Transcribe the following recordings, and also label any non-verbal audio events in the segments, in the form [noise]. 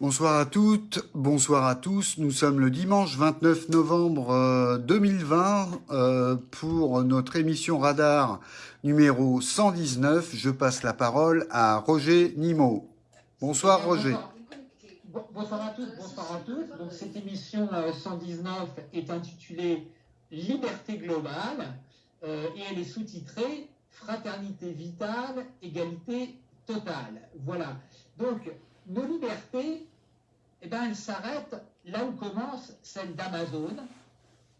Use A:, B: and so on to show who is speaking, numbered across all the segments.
A: Bonsoir à toutes, bonsoir à tous. Nous sommes le dimanche 29 novembre 2020 euh, euh, pour notre émission Radar numéro 119. Je passe la parole à Roger Nimo. Bonsoir Roger.
B: Bonsoir à toutes, bonsoir à tous. Donc cette émission 119 euh, est intitulée Liberté globale et elle est sous-titrée Fraternité vitale, égalité totale. Voilà. Donc nos libertés eh bien, elle s'arrête là où commence celle d'Amazon,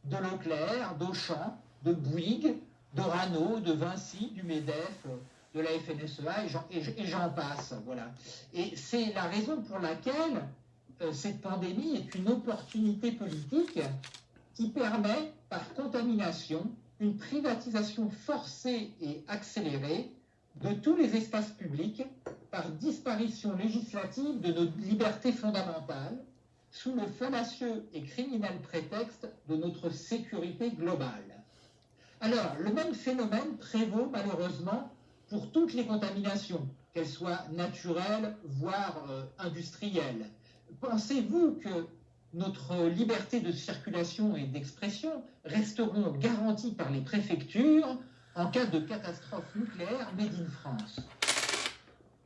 B: de Leclerc, d'Auchan, de Bouygues, de Rano, de Vinci, du MEDEF, de la FNSEA, et j'en passe. Voilà. Et c'est la raison pour laquelle euh, cette pandémie est une opportunité politique qui permet, par contamination, une privatisation forcée et accélérée de tous les espaces publics par disparition législative de nos libertés fondamentales sous le fallacieux et criminel prétexte de notre sécurité globale. Alors, le même phénomène prévaut malheureusement pour toutes les contaminations, qu'elles soient naturelles, voire euh, industrielles. Pensez-vous que notre liberté de circulation et d'expression resteront garanties par les préfectures en cas de catastrophe nucléaire made in France?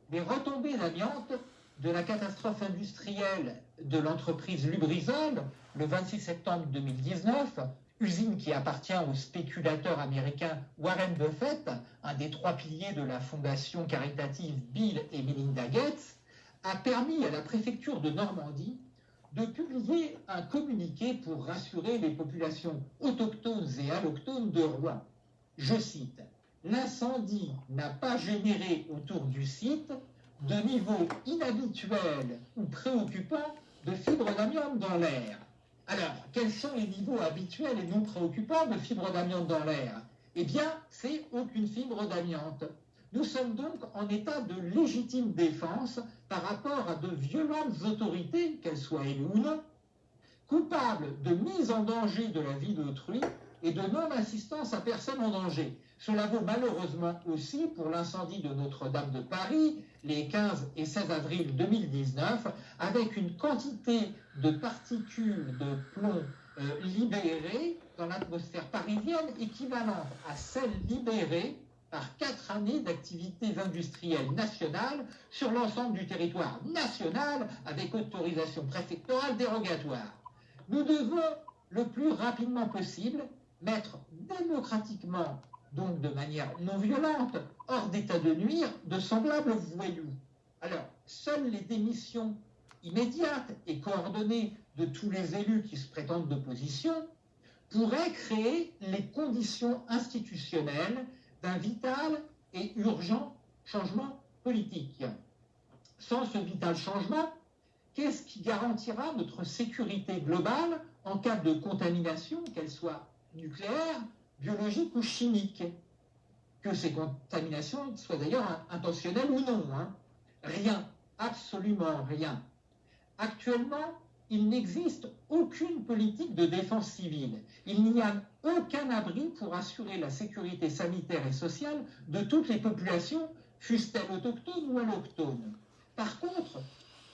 B: Les retombées d'amiante de la catastrophe industrielle de l'entreprise Lubrizol le 26 septembre 2019, usine qui appartient au spéculateur américain Warren Buffett, un des trois piliers de la fondation caritative Bill et Melinda Gates, a permis à la préfecture de Normandie de publier un communiqué pour rassurer les populations autochtones et allochtones de Rouen. Je cite, L'incendie n'a pas généré autour du site de niveau inhabituel ou préoccupant de fibres d'amiante dans l'air. Alors, quels sont les niveaux habituels et non préoccupants de fibres d'amiante dans l'air? Eh bien, c'est aucune fibre d'amiante. Nous sommes donc en état de légitime défense par rapport à de violentes autorités, qu'elles soient élues ou non, coupables de mise en danger de la vie d'autrui et de non-assistance à personne en danger. Cela vaut malheureusement aussi pour l'incendie de Notre-Dame de Paris les 15 et 16 avril 2019, avec une quantité de particules de plomb euh, libérées dans l'atmosphère parisienne équivalente à celle libérée par quatre années d'activités industrielles nationales sur l'ensemble du territoire national avec autorisation préfectorale dérogatoire. Nous devons le plus rapidement possible mettre démocratiquement, donc de manière non violente, hors d'état de nuire de semblables voyous. Alors, seules les démissions immédiates et coordonnées de tous les élus qui se prétendent d'opposition pourraient créer les conditions institutionnelles d'un vital et urgent changement politique. Sans ce vital changement, qu'est-ce qui garantira notre sécurité globale en cas de contamination, qu'elle soit nucléaire, biologique ou chimique. Que ces contaminations soient d'ailleurs intentionnelles ou non. Hein. Rien, absolument rien. Actuellement, il n'existe aucune politique de défense civile. Il n'y a aucun abri pour assurer la sécurité sanitaire et sociale de toutes les populations, fussent-elles autochtones ou allochtones. Par contre,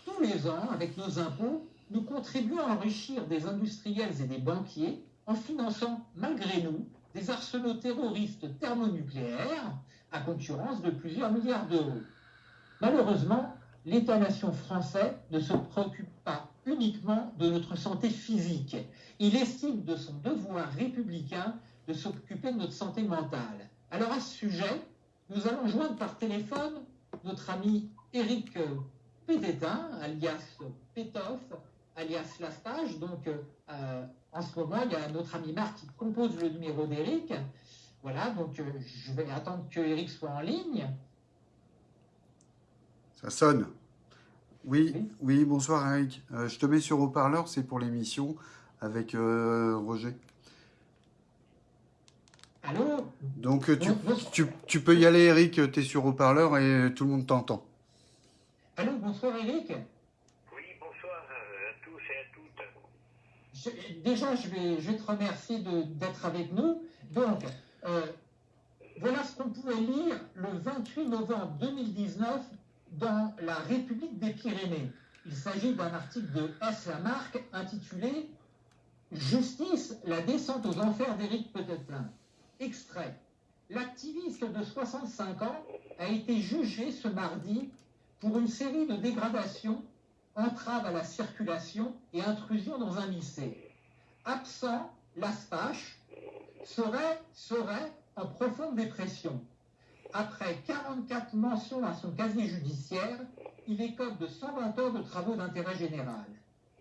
B: tous les ans, avec nos impôts, nous contribuons à enrichir des industriels et des banquiers en finançant malgré nous des arsenaux terroristes thermonucléaires à concurrence de plusieurs milliards d'euros. Malheureusement, l'État-nation français ne se préoccupe pas uniquement de notre santé physique. Il estime de son devoir républicain de s'occuper de notre santé mentale. Alors à ce sujet, nous allons joindre par téléphone notre ami Éric Pététin, alias Pétoff, alias Lastage. Donc, euh, en ce moment, il y a notre ami Marc qui compose le numéro d'Eric. Voilà, donc euh, je vais attendre que Eric soit en ligne.
A: Ça sonne. Oui, oui, bonsoir Eric. Euh, je te mets sur haut-parleur, c'est pour l'émission avec Roger.
B: Allô?
A: Donc tu, tu, peux y aller Eric, tu es sur haut-parleur et tout le monde t'entend.
B: Allô, bonsoir Eric. Déjà, je vais, te remercier d'être avec nous. Donc, euh, voilà ce qu'on pouvait lire le 28 novembre 2019 dans la République des Pyrénées. Il s'agit d'un article de S. Lamarck intitulé Justice, la descente aux enfers d'Éric Petetin. Extrait. L'activiste de 65 ans a été jugé ce mardi pour une série de dégradations, entraves à la circulation et intrusion dans un lycée. Absent, l'ASPACH serait, en profonde dépression. Après 44 mentions à son casier judiciaire, il écope de 120 heures de travaux d'intérêt général.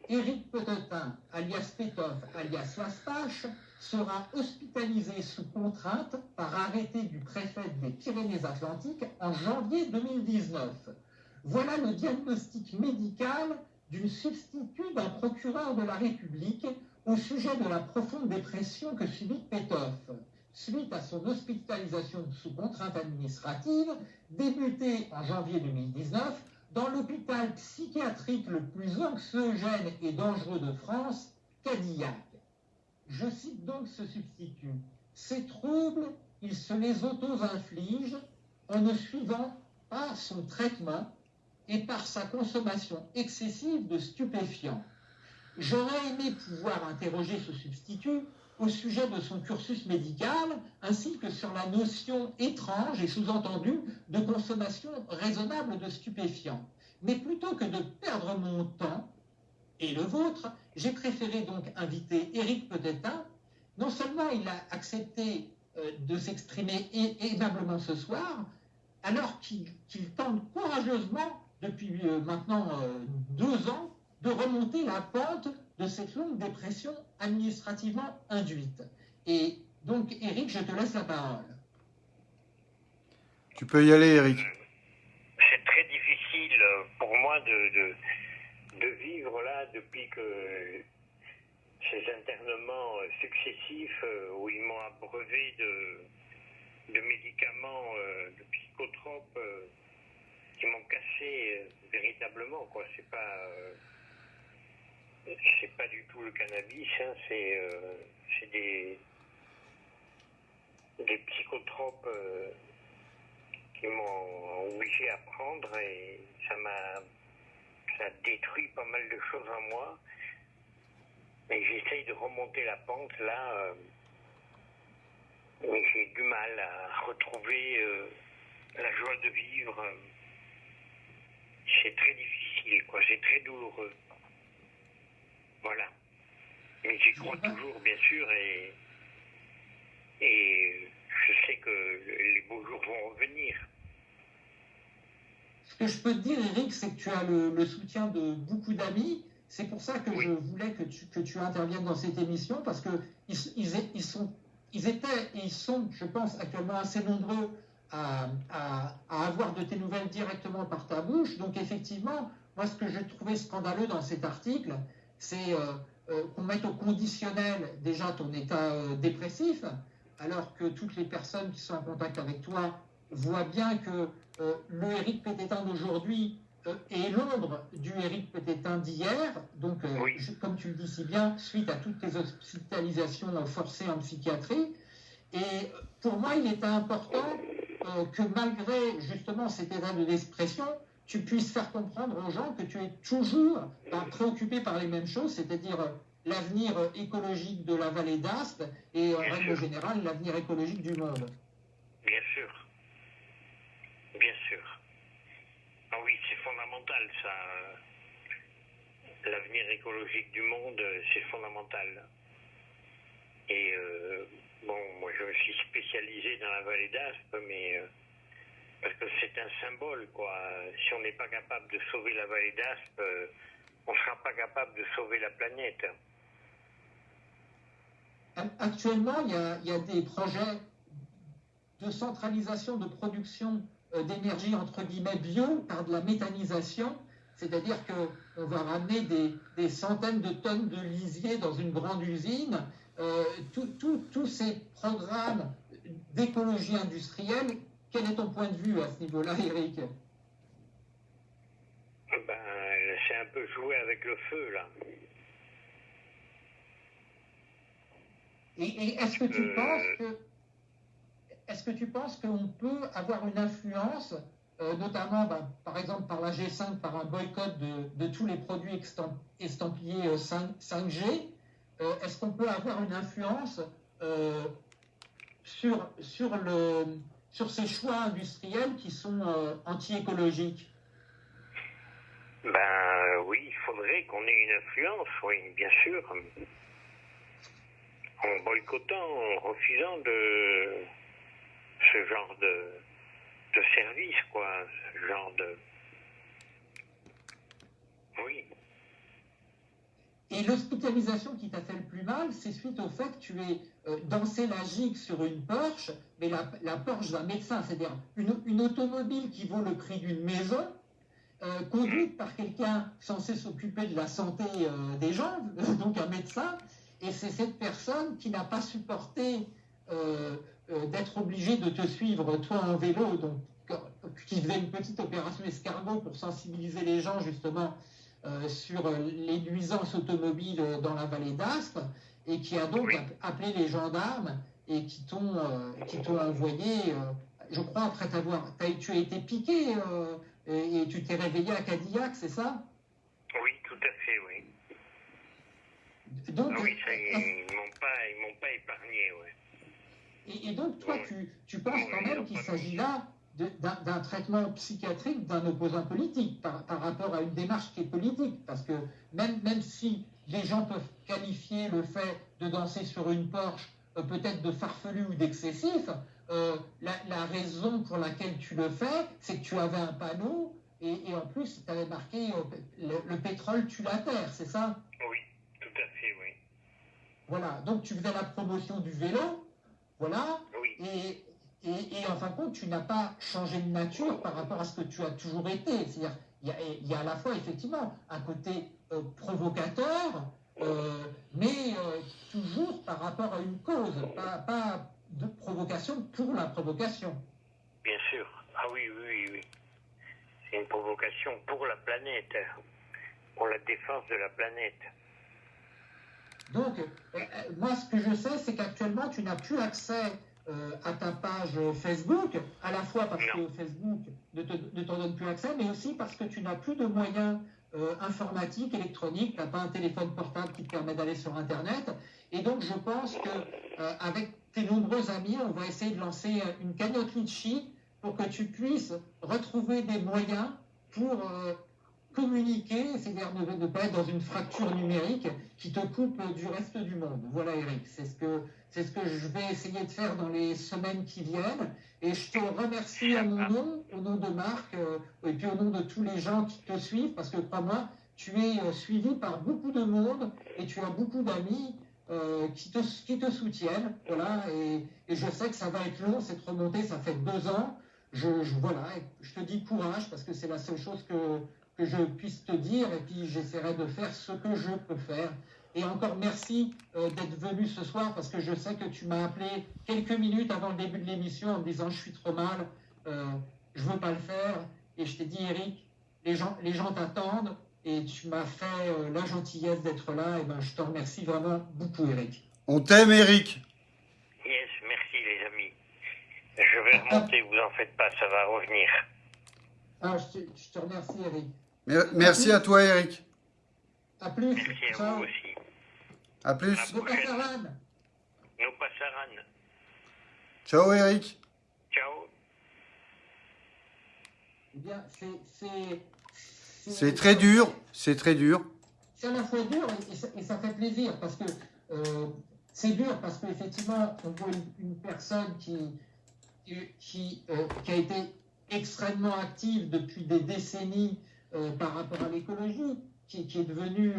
B: Éric Petetin, alias Petov, alias Laspache, sera hospitalisé sous contrainte par arrêté du préfet des Pyrénées-Atlantiques en janvier 2019. Voilà le diagnostic médical d'une substitut d'un procureur de la République au sujet de la profonde dépression que subit Petov suite à son hospitalisation sous contrainte administrative, débutée en janvier 2019 dans l'hôpital psychiatrique le plus anxiogène et dangereux de France, Cadillac. Je cite donc ce substitut. Ces troubles, il se les auto-inflige en ne suivant pas son traitement et par sa consommation excessive de stupéfiants. J'aurais aimé pouvoir interroger ce substitut au sujet de son cursus médical, ainsi que sur la notion étrange et sous-entendue de consommation raisonnable de stupéfiants. Mais plutôt que de perdre mon temps et le vôtre, j'ai préféré donc inviter Éric Petetin. Non seulement il a accepté euh, de s'exprimer aimablement ce soir, alors qu'il tente courageusement, depuis euh, maintenant euh, deux ans, de remonter la pente de cette longue dépression administrativement induite. Et donc, Eric, je te laisse la parole.
A: Tu peux y aller, Eric.
C: C'est très difficile pour moi de, de, vivre là depuis que ces internements successifs euh, où ils m'ont abreuvé de, de médicaments, euh, de psychotropes euh, qui m'ont cassé véritablement. quoi. C'est pas c'est pas du tout le cannabis, hein, c'est euh, des, des psychotropes euh, qui m'ont obligé à prendre et ça m'a ça détruit pas mal de choses en moi. Mais j'essaye de remonter la pente là. Euh, mais j'ai du mal à retrouver la joie de vivre. C'est très difficile, quoi. C'est très douloureux. Voilà. Mais j'y crois toujours, bien sûr, et, et je sais que les beaux jours vont revenir.
B: Ce que je peux te dire, Eric, c'est que tu as le, soutien de beaucoup d'amis. C'est pour ça que je voulais que tu, que tu interviennes dans cette émission, parce qu'ils ils, ils, sont, ils étaient et ils sont, je pense, actuellement assez nombreux à, à, à, avoir de tes nouvelles directement par ta bouche. Donc effectivement, moi, ce que j'ai trouvé scandaleux dans cet article, c'est euh, euh, qu'on mette au conditionnel déjà ton état euh, dépressif, alors que toutes les personnes qui sont en contact avec toi voient bien que le Eric Pététin d'aujourd'hui est l'ombre du Eric Pététin d'hier. Donc, comme tu le dis si bien, suite à toutes tes hospitalisations forcées en psychiatrie. Et pour moi, il était important que malgré justement cet état de dépression, tu puisses faire comprendre aux gens que tu es toujours préoccupé par les mêmes choses, c'est-à-dire euh, l'avenir euh, écologique de la vallée d'Aspe et en règle générale l'avenir écologique du monde.
C: Bien sûr. Bien sûr. Ah oui, c'est fondamental ça. L'avenir écologique du monde, c'est fondamental. Et euh, bon, moi je me suis spécialisé dans la vallée d'Aspe, mais parce que c'est un symbole, quoi. Si on n'est pas capable de sauver la vallée d'Aspe, euh, on ne sera pas capable de sauver la planète.
B: Actuellement, il y a, des projets de centralisation de production euh, d'énergie entre guillemets bio par de la méthanisation, c'est-à-dire qu'on va ramener des, centaines de tonnes de lisier dans une grande usine. Euh, tous ces programmes d'écologie industrielle quel est ton point de vue à ce niveau-là, Eric
C: ben, C'est un peu jouer avec le feu, là.
B: Et, est-ce que tu penses que est-ce que tu penses qu'on peut avoir une influence notamment bah, par exemple par la G5, par un boycott de, tous les produits estampillés 5, g? Est-ce qu'on peut avoir une influence sur, sur, le, sur ces choix industriels qui sont anti-écologiques?
D: Ben oui, il faudrait qu'on ait une influence, oui, bien sûr. En boycottant, en refusant de ce genre de, de service, quoi, ce genre de. Oui.
B: Et l'hospitalisation qui t'a fait le plus mal, c'est suite au fait que tu es euh, dansé la gigue sur une Porsche, mais la, la Porsche d'un médecin, c'est-à-dire une, une automobile qui vaut le prix d'une maison, euh, conduite par quelqu'un censé s'occuper de la santé euh, des gens, [laughs] donc un médecin, et c'est cette personne qui n'a pas supporté euh, d'être obligée de te suivre, toi en vélo, donc qui faisait une petite opération escargot pour sensibiliser les gens justement sur les nuisances automobiles dans la vallée d'Aspe, et qui a donc appelé les gendarmes et qui t'ont envoyé, je crois, après t'avoir, tu as été piqué et, tu t'es réveillé à Cadillac, c'est ça?
D: Oui, tout à fait, oui. Donc, oui, ça, ils ne m'ont pas, pas, épargné, oui.
B: Et, donc, toi, tu, tu penses quand même qu'il s'agit là d'un traitement psychiatrique d'un opposant politique par, par, rapport à une démarche qui est politique. Parce que même, même si les gens peuvent qualifier le fait de danser sur une Porsche euh, peut-être de farfelu ou d'excessif, euh, la, raison pour laquelle tu le fais, c'est que tu avais un panneau et, en plus, tu avais marqué euh, le, pétrole tue la terre, c'est ça?
D: Oui, tout à fait, oui.
B: Voilà, donc tu faisais la promotion du vélo, voilà, et, et, en fin de compte, tu n'as pas changé de nature par rapport à ce que tu as toujours été. C'est-à-dire, il y, a à la fois, effectivement, un côté euh, provocateur, mais toujours par rapport à une cause, pas, pas de provocation pour la provocation.
D: Bien sûr. Ah oui, oui, oui. C'est une provocation pour la planète, pour la défense de la planète.
B: Donc, euh, euh, moi, ce que je sais, c'est qu'actuellement, tu n'as plus accès euh, à ta page Facebook, à la fois parce que Facebook ne t'en donne plus accès, mais aussi parce que tu n'as plus de moyens informatiques, électroniques, tu n'as pas un téléphone portable qui te permet d'aller sur Internet. Et donc, je pense qu'avec tes nombreux amis, on va essayer de lancer une cagnotte Litchi pour que tu puisses retrouver des moyens pour communiquer, c'est-à-dire ne, pas être dans une fracture numérique qui te coupe du reste du monde. Voilà Eric, c'est ce que c'est ce que je vais essayer de faire dans les semaines qui viennent. Et je te remercie à mon nom, au nom de Marc, euh, et puis au nom de tous les gens qui te suivent, parce que crois-moi, tu es euh, suivi par beaucoup de monde et tu as beaucoup d'amis. Euh, qui, te, qui te soutiennent. Voilà, et, je sais que ça va être long, cette remontée, ça fait deux ans. Je, voilà, je te dis courage parce que c'est la seule chose que, que je puisse te dire et puis j'essaierai de faire ce que je peux faire. Et encore merci euh, d'être venu ce soir parce que je sais que tu m'as appelé quelques minutes avant le début de l'émission en me disant je suis trop mal, euh, je veux pas le faire. Et je t'ai dit Eric, les gens, les gens t'attendent, et tu m'as fait euh, la gentillesse d'être là. Et ben, je te remercie vraiment beaucoup, Eric.
A: On t'aime, Eric.
D: Yes, merci, les amis. Je vais remonter, vous en faites pas, ça va revenir.
B: Ah, je te, remercie, Eric.
A: Merci à, toi, Eric.
B: À plus.
D: Merci à vous aussi.
A: À plus.
B: Nos passaran.
D: Nos passaran.
A: Ciao, Eric.
D: Ciao.
B: Eh bien, c'est
A: très dur, c'est très dur.
B: C'est à la fois dur et, ça, fait plaisir parce que euh, c'est dur parce qu'effectivement, on voit une, personne qui, qui, euh, qui, a été extrêmement active depuis des décennies par rapport à l'écologie, qui, est devenue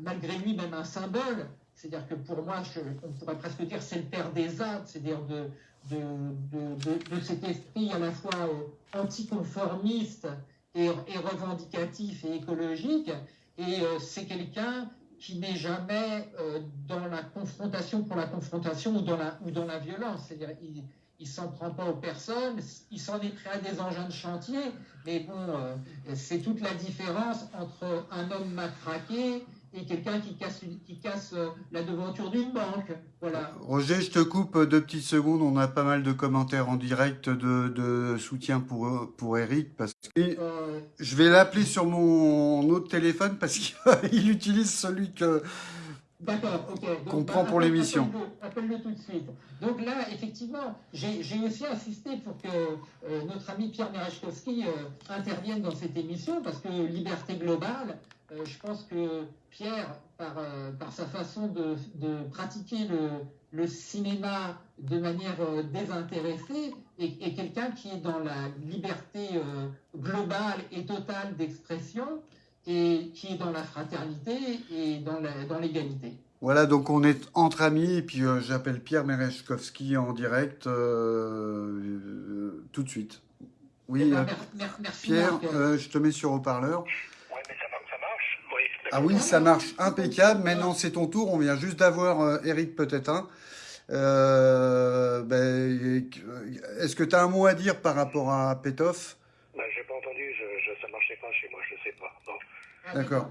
B: malgré lui même un symbole. C'est-à-dire que pour moi, on pourrait presque dire c'est le père des arts, c'est-à-dire de, de, de, cet esprit à la fois anticonformiste et, revendicatif et écologique. Et euh, c'est quelqu'un qui n'est jamais euh, dans la confrontation pour la confrontation ou dans la, ou dans la violence. C'est-à-dire, il ne s'en prend pas aux personnes, il s'en est pris à des engins de chantier, mais bon, euh, c'est toute la différence entre un homme matraqué et quelqu'un qui casse, qui casse euh, la devanture d'une banque. Voilà.
A: Roger, je te coupe deux petites secondes. On a pas mal de commentaires en direct de, soutien pour, pour Eric. Parce que euh, je vais l'appeler sur mon autre téléphone parce [laughs] qu'il utilise celui que.
B: D'accord, ok.
A: Qu'on prend pour l'émission.
B: Appelle-le tout de suite. Donc là, effectivement, j'ai aussi insisté pour que euh, notre ami Pierre Merechkowski intervienne dans cette émission parce que Liberté Globale, euh, je pense que Pierre, par, euh, par sa façon de, de pratiquer le, le, cinéma de manière euh, désintéressée, est, quelqu'un qui est dans la liberté globale et totale d'expression et qui est dans la fraternité et dans l'égalité.
A: Voilà, donc on est entre amis, et puis j'appelle Pierre Merechkowski en direct tout de suite. Oui,
B: eh ben, merci
A: Pierre, je te mets sur haut-parleur. Ah oui, ça marche impeccable. Maintenant, c'est ton tour. On vient juste d'avoir euh, Eric, peut-être un. Euh, ben, Est-ce que tu as un mot à dire par rapport à Petoff
D: ben, J'ai pas entendu. Je, je, ça marchait pas chez moi. Je sais
A: D'accord.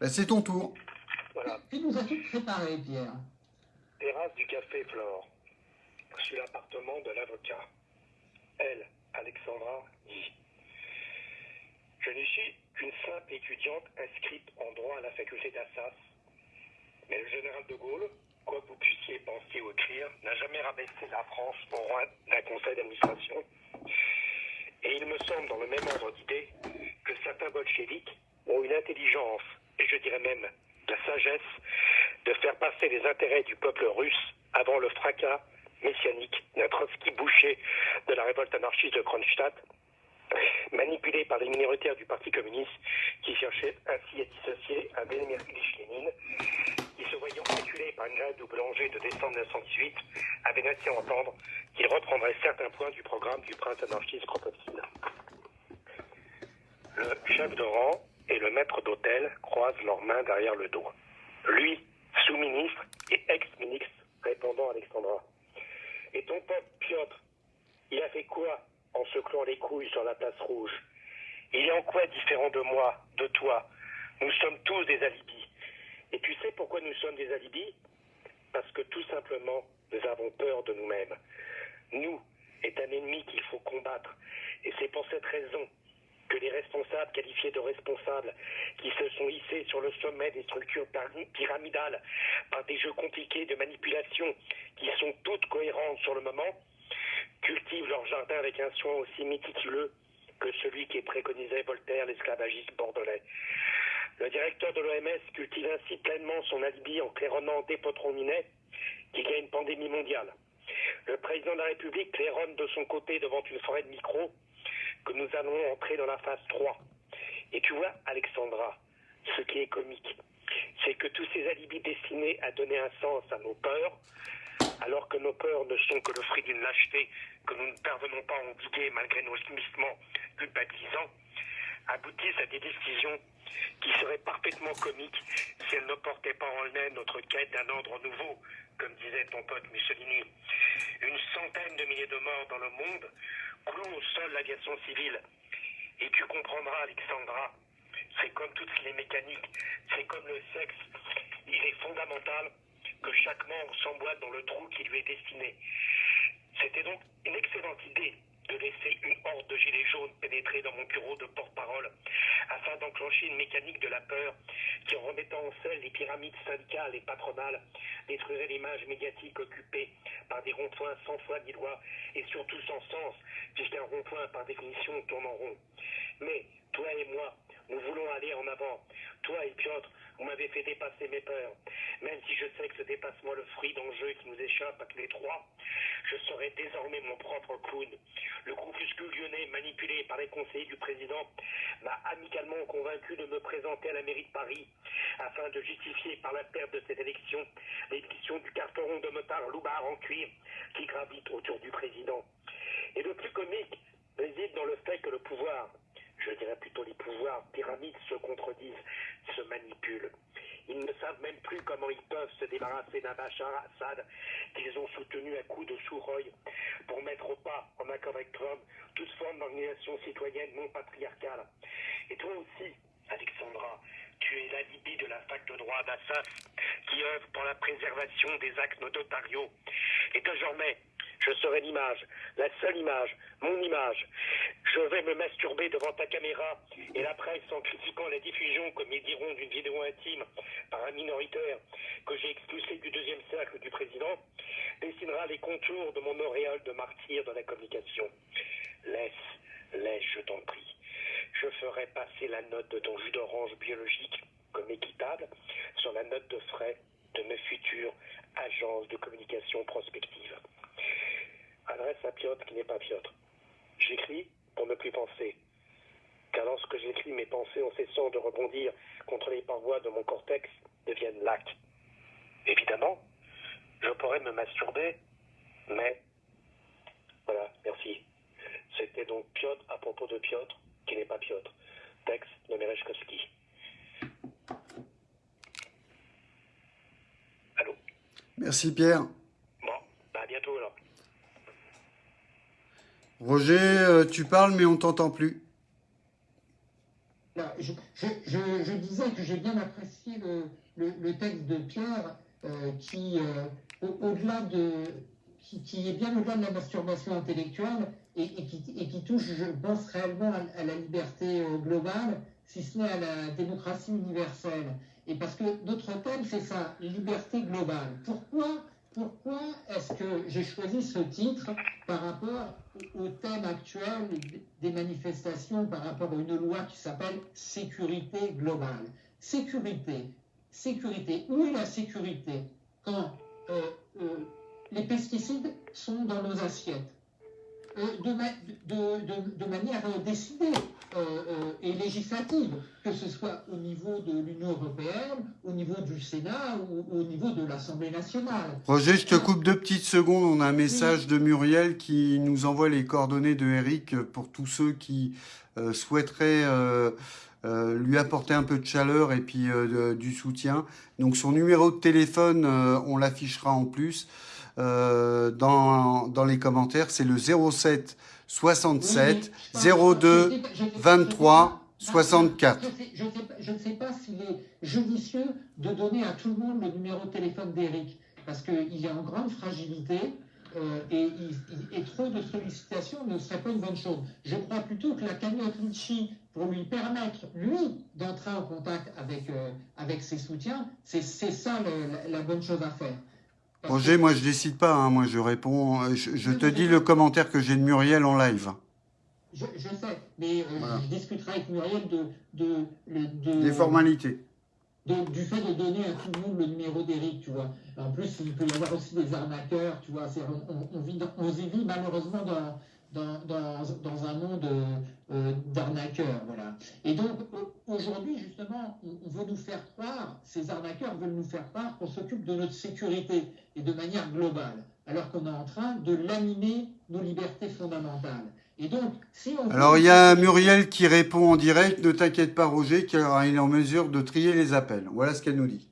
A: Ben, c'est ton tour.
B: Voilà. Qui nous a tout préparé, Pierre?
D: Terrasse du Café Flore. Sur l'appartement de l'avocat. Elle, Alexandra, dit. Je ne suis qu'une simple étudiante inscrite en droit à la faculté d'Assas. Mais le général de Gaulle, quoi que vous puissiez penser ou écrire, n'a jamais rabaissé la France au roi d'un conseil d'administration. Et il me semble, dans le même ordre d'idées, que certains bolcheviks ont une intelligence, et je dirais même la sagesse, de faire passer les intérêts du peuple russe avant le fracas messianique d'un Trotsky boucher de la révolte anarchiste de Kronstadt manipulé par les minoritaires du Parti communiste qui cherchaient ainsi à dissocier un Vladimir Lénine qui, se voyant acculé par une grève de boulanger de décembre 1918, avait laissé entendre qu'il reprendrait certains points du programme du prince anarchiste Kropotkin. Le chef de rang et le maître d'hôtel croisent leurs mains derrière le dos. Lui, sous-ministre et ex-ministre, répondant Alexandra. Et ton pote Piotr, il a fait quoi en se clouant les couilles sur la place rouge. Il est en quoi différent de moi, de toi Nous sommes tous des alibis. Et tu sais pourquoi nous sommes des alibis Parce que tout simplement, nous avons peur de nous-mêmes. Nous est un ennemi qu'il faut combattre. Et c'est pour cette raison que les responsables qualifiés de responsables, qui se sont hissés sur le sommet des structures pyramidales par des jeux compliqués de manipulation qui sont toutes cohérentes sur le moment, cultivent leur jardin avec un soin aussi méticuleux que celui qui préconisait Voltaire, l'esclavagiste bordelais. Le directeur de l'OMS cultive ainsi pleinement son alibi en claironnant des Minet qu'il y a une pandémie mondiale. Le président de la République claironne de son côté devant une forêt de micros que nous allons entrer dans la phase 3. Et tu vois, Alexandra, ce qui est comique, c'est que tous ces alibis destinés à donner un sens à nos peurs alors que nos peurs ne sont que le fruit d'une lâcheté que nous ne parvenons pas à endiguer malgré nos gémissements culpabilisants, aboutissent à des décisions qui seraient parfaitement comiques si elles ne portaient pas en elles notre quête d'un ordre nouveau, comme disait ton pote Mussolini. Une centaine de milliers de morts dans le monde clouent au sol l'aviation civile. Et tu comprendras, Alexandra, c'est comme toutes les mécaniques, c'est comme le sexe, il est fondamental que chaque membre s'emboîte dans le trou qui lui est destiné. C'était donc une excellente idée de laisser une horde de gilets jaunes pénétrer dans mon bureau de porte-parole afin d'enclencher une mécanique de la peur qui, en remettant en selle les pyramides syndicales et patronales, détruirait l'image médiatique occupée par des ronds-points sans foi ni loi et surtout sans sens, puisqu'un rond-point, par définition, tourne en rond. Mais, toi et moi, nous voulons aller en avant. Toi et Piotr, vous m'avez fait dépasser mes peurs. Même si je sais que ce dépassement le fruit d'enjeux qui nous échappe à tous les trois, je serai désormais mon propre clown. Le groupuscule lyonnais, manipulé par les conseillers du président, m'a amicalement convaincu de me présenter à la mairie de Paris afin de justifier par la perte de cette élection l'élection du carteron de motard loupard en cuir qui gravite autour du président. Et le plus comique réside dans le fait que le pouvoir, je dirais plutôt les pouvoirs pyramides se contredisent, se manipulent. Ils ne savent même plus comment ils peuvent se débarrasser d'un Bachar Assad qu'ils ont soutenu à coups de sous pour mettre au pas, en accord avec Trump, toute forme d'organisation citoyenne non patriarcale. Et toi aussi, Alexandra, tu es l'alibi de la fac de droit d'Assas qui œuvre pour la préservation des actes notariaux. Et désormais, je serai l'image, la seule image, mon image. Je vais me masturber devant ta caméra et la presse en critiquant la diffusion, comme ils diront, d'une vidéo intime par un minoritaire que j'ai expulsé du deuxième cercle du président, dessinera les contours de mon auréole de martyr dans la communication. Laisse, laisse, je t'en prie. Je ferai passer la note de ton jus d'orange biologique comme équitable sur la note de frais de mes futures agences de communication prospective. Adresse à Piotr qui n'est pas Piotr. J'écris pour ne plus penser. Car lorsque j'écris, mes pensées en cessant de rebondir contre les parois de mon cortex deviennent lacs. Évidemment, je pourrais me masturber, mais... Voilà, merci. C'était donc Piotr à propos de Piotr, qui n'est pas Piotr. Texte de Merechkowski. Allô?
A: Merci Pierre.
D: Bon, bah à bientôt alors.
A: Roger, euh, tu parles mais on t'entend plus.
B: Là, je, disais que j'ai bien apprécié le, texte de Pierre euh, qui, euh, au- de, qui, est bien au-delà de la masturbation intellectuelle et, qui, touche, je pense, réellement à, la liberté globale, si ce n'est à la démocratie universelle. Et parce que notre thème, c'est ça, liberté globale. Pourquoi, pourquoi est-ce que j'ai choisi ce titre par rapport au, thème actuel des manifestations, par rapport à une loi qui s'appelle sécurité globale? Sécurité, sécurité. Où est la sécurité quand euh, euh, les pesticides sont dans nos assiettes? Euh, de, ma- de- de- de manière décidée euh, euh, et législative, que ce soit au niveau de l'Union européenne, au niveau du Sénat ou au niveau de l'Assemblée nationale.
A: Roger, je te coupe deux petites secondes. On a un message de Muriel qui nous envoie les coordonnées de Eric pour tous ceux qui euh, souhaiteraient lui apporter un peu de chaleur et puis du soutien. Donc son numéro de téléphone, on l'affichera en plus dans, dans les commentaires. C'est le 07 67
B: Oui, mais je
A: 02
B: sais pas- je sais pas-
A: 23
B: je sais pas-
A: 64.
B: Je sais ne sais pas s'il est judicieux de donner à tout le monde le numéro de téléphone d'Eric, parce qu'il est en grande fragilité euh, et, trop de sollicitations ne serait pas une bonne chose. Je crois plutôt que la cagnotte Litchi, pour lui permettre, lui, d'entrer en contact avec, euh, avec ses soutiens, c'est c'est ça le- la, la bonne chose à faire.
A: Roger, moi je décide pas, hein. moi je réponds, euh, je, je te dis le commentaire que j'ai de Muriel en live.
B: Je, je sais, mais euh,
A: Voilà.
B: je discuterai avec Muriel de, de,
A: Des formalités.
B: de- du fait de donner à tout le monde le numéro d'Eric, tu vois. En plus, il peut y avoir aussi des arnaqueurs, tu vois. On, on- on vit dans- on y vit malheureusement dans, dans, dans, dans un monde euh, d'arnaqueurs, voilà. Et donc, au- aujourd'hui, justement, on, veut nous faire croire, ces arnaqueurs veulent nous faire croire qu'on s'occupe de notre sécurité et de manière globale, alors qu'on est en train de laminer nos libertés fondamentales. Et donc, si on
A: Alors il y a Muriel qui répond en direct, ne t'inquiète pas Roger, car il est en mesure de trier les appels. Voilà ce qu'elle nous dit.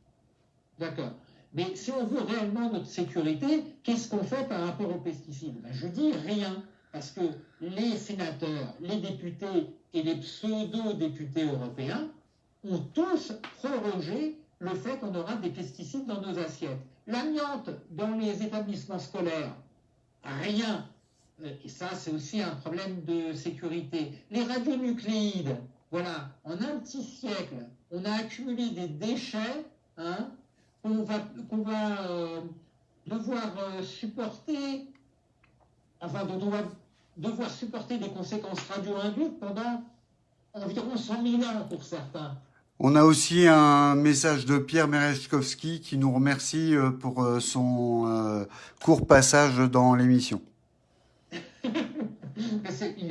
B: D'accord. Mais si on veut réellement notre sécurité, qu'est-ce qu'on fait par rapport aux pesticides? Ben, Je dis rien, parce que les sénateurs, les députés et les pseudo-députés européens ont tous prorogé le fait qu'on aura des pesticides dans nos assiettes. L'amiante dans les établissements scolaires, rien. Euh, Et ça, c'est aussi un problème de sécurité. Les radionucléides, voilà, en un petit siècle, on a accumulé des déchets hein, qu'on va, euh, devoir euh, supporter, enfin, dont on va devoir supporter des conséquences radio-induites pendant environ 100 000 ans pour certains.
A: On a aussi un message de Pierre Merechkowski qui nous remercie euh, pour euh, son euh, court passage dans l'émission. [laughs]